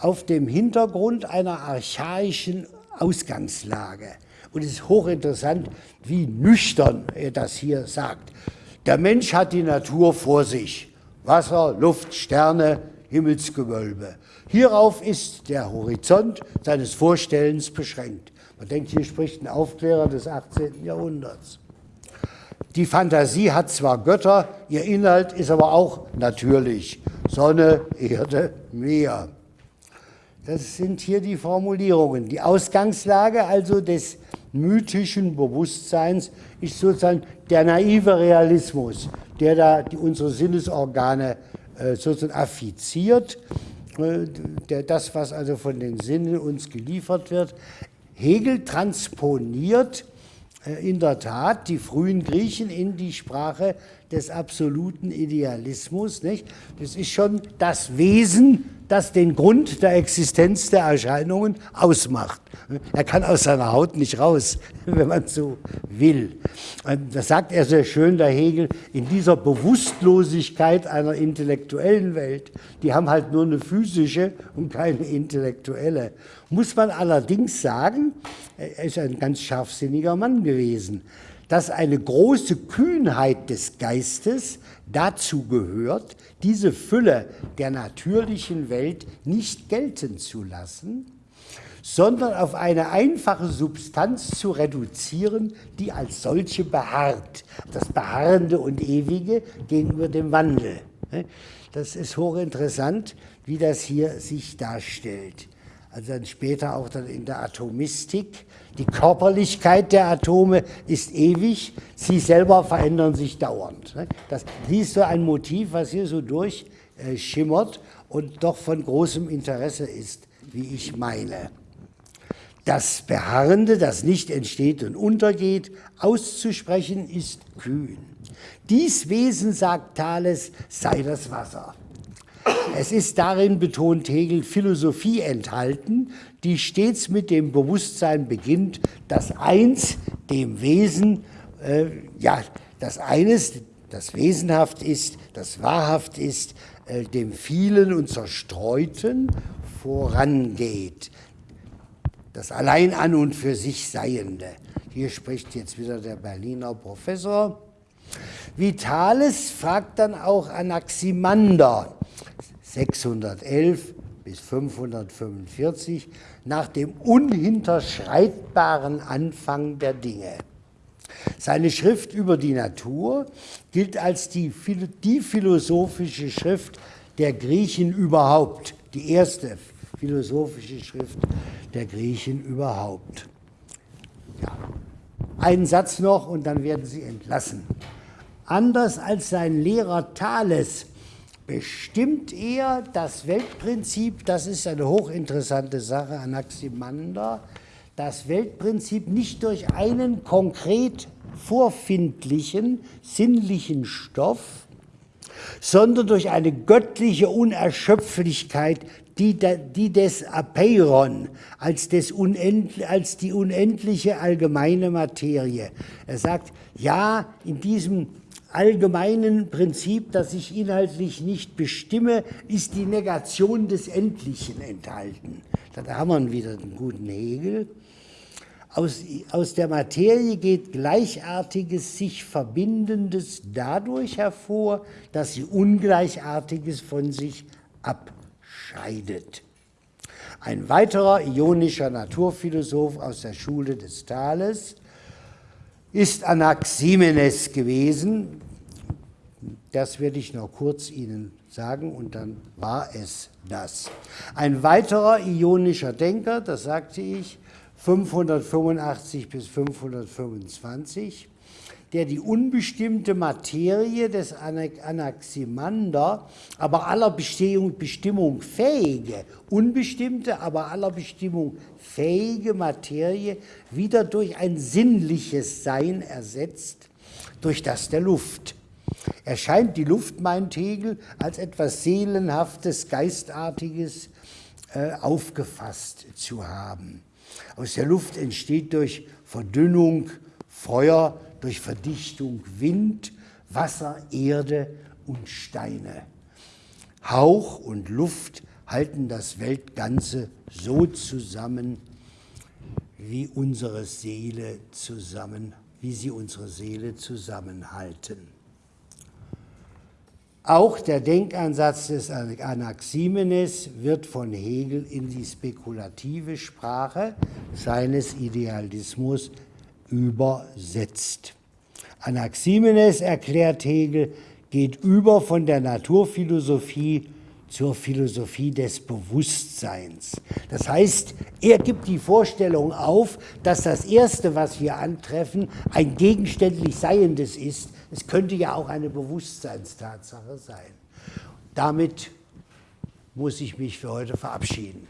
auf dem Hintergrund einer archaischen Ausgangslage. Und es ist hochinteressant, wie nüchtern er das hier sagt. Der Mensch hat die Natur vor sich. Wasser, Luft, Sterne, Himmelsgewölbe. Hierauf ist der Horizont seines Vorstellens beschränkt. Man denkt, hier spricht ein Aufklärer des 18. Jahrhunderts. Die Fantasie hat zwar Götter, ihr Inhalt ist aber auch natürlich. Sonne, Erde, Meer. Das sind hier die Formulierungen. Die Ausgangslage also des mythischen Bewusstseins ist sozusagen der naive Realismus, der da die, unsere Sinnesorgane sozusagen affiziert, äh, das, was also von den Sinnen uns geliefert wird. Hegel transponiert äh, in der Tat die frühen Griechen in die Sprache des absoluten Idealismus. Nicht? Das ist schon das Wesen, das den Grund der Existenz der Erscheinungen ausmacht. Er kann aus seiner Haut nicht raus, wenn man so will. Das sagt er sehr schön, der Hegel, in dieser Bewusstlosigkeit einer intellektuellen Welt, die haben halt nur eine physische und keine intellektuelle. Muss man allerdings sagen, er ist ein ganz scharfsinniger Mann gewesen dass eine große Kühnheit des Geistes dazu gehört, diese Fülle der natürlichen Welt nicht gelten zu lassen, sondern auf eine einfache Substanz zu reduzieren, die als solche beharrt. Das Beharrende und Ewige gegenüber dem Wandel. Das ist hochinteressant, wie das hier sich darstellt also dann später auch dann in der Atomistik. Die Körperlichkeit der Atome ist ewig, sie selber verändern sich dauernd. Ne? Das ist so ein Motiv, was hier so durchschimmert und doch von großem Interesse ist, wie ich meine. Das Beharrende, das nicht entsteht und untergeht, auszusprechen, ist kühn. Dies Wesen, sagt Thales, sei das Wasser. Es ist darin, betont Hegel, Philosophie enthalten, die stets mit dem Bewusstsein beginnt, dass eins dem Wesen, äh, ja, das eines, das wesenhaft ist, das wahrhaft ist, äh, dem vielen und zerstreuten vorangeht. Das allein an und für sich Seiende. Hier spricht jetzt wieder der Berliner Professor. Vitales fragt dann auch Anaximander, 611 bis 545 nach dem unhinterschreitbaren Anfang der Dinge. Seine Schrift über die Natur gilt als die, die philosophische Schrift der Griechen überhaupt, die erste philosophische Schrift der Griechen überhaupt. Ja. Einen Satz noch und dann werden Sie entlassen. Anders als sein Lehrer Thales bestimmt er das Weltprinzip, das ist eine hochinteressante Sache, Anaximander, das Weltprinzip nicht durch einen konkret vorfindlichen, sinnlichen Stoff, sondern durch eine göttliche Unerschöpflichkeit, die, die des Apeiron, als, des als die unendliche allgemeine Materie. Er sagt, ja, in diesem allgemeinen Prinzip, das ich inhaltlich nicht bestimme, ist die Negation des Endlichen enthalten. Da haben wir wieder den guten Hegel. Aus, aus der Materie geht Gleichartiges, sich Verbindendes dadurch hervor, dass sie Ungleichartiges von sich abscheidet. Ein weiterer ionischer Naturphilosoph aus der Schule des Thales ist Anaximenes gewesen. Das werde ich noch kurz Ihnen sagen und dann war es das. Ein weiterer ionischer Denker, das sagte ich, 585 bis 525, der die unbestimmte Materie des Anaximander, aber aller Bestehung, Bestimmung fähige, unbestimmte, aber aller Bestimmung fähige Materie wieder durch ein sinnliches Sein ersetzt, durch das der Luft. Erscheint die Luft, meint Hegel, als etwas Seelenhaftes, Geistartiges äh, aufgefasst zu haben. Aus der Luft entsteht durch Verdünnung Feuer, durch Verdichtung Wind, Wasser, Erde und Steine. Hauch und Luft halten das Weltganze so zusammen, wie unsere Seele zusammen, wie sie unsere Seele zusammenhalten. Auch der Denkansatz des Anaximenes wird von Hegel in die spekulative Sprache seines Idealismus übersetzt. Anaximenes, erklärt Hegel, geht über von der Naturphilosophie zur Philosophie des Bewusstseins. Das heißt, er gibt die Vorstellung auf, dass das Erste, was wir antreffen, ein gegenständlich Seiendes ist. Es könnte ja auch eine Bewusstseinstatsache sein. Damit muss ich mich für heute verabschieden.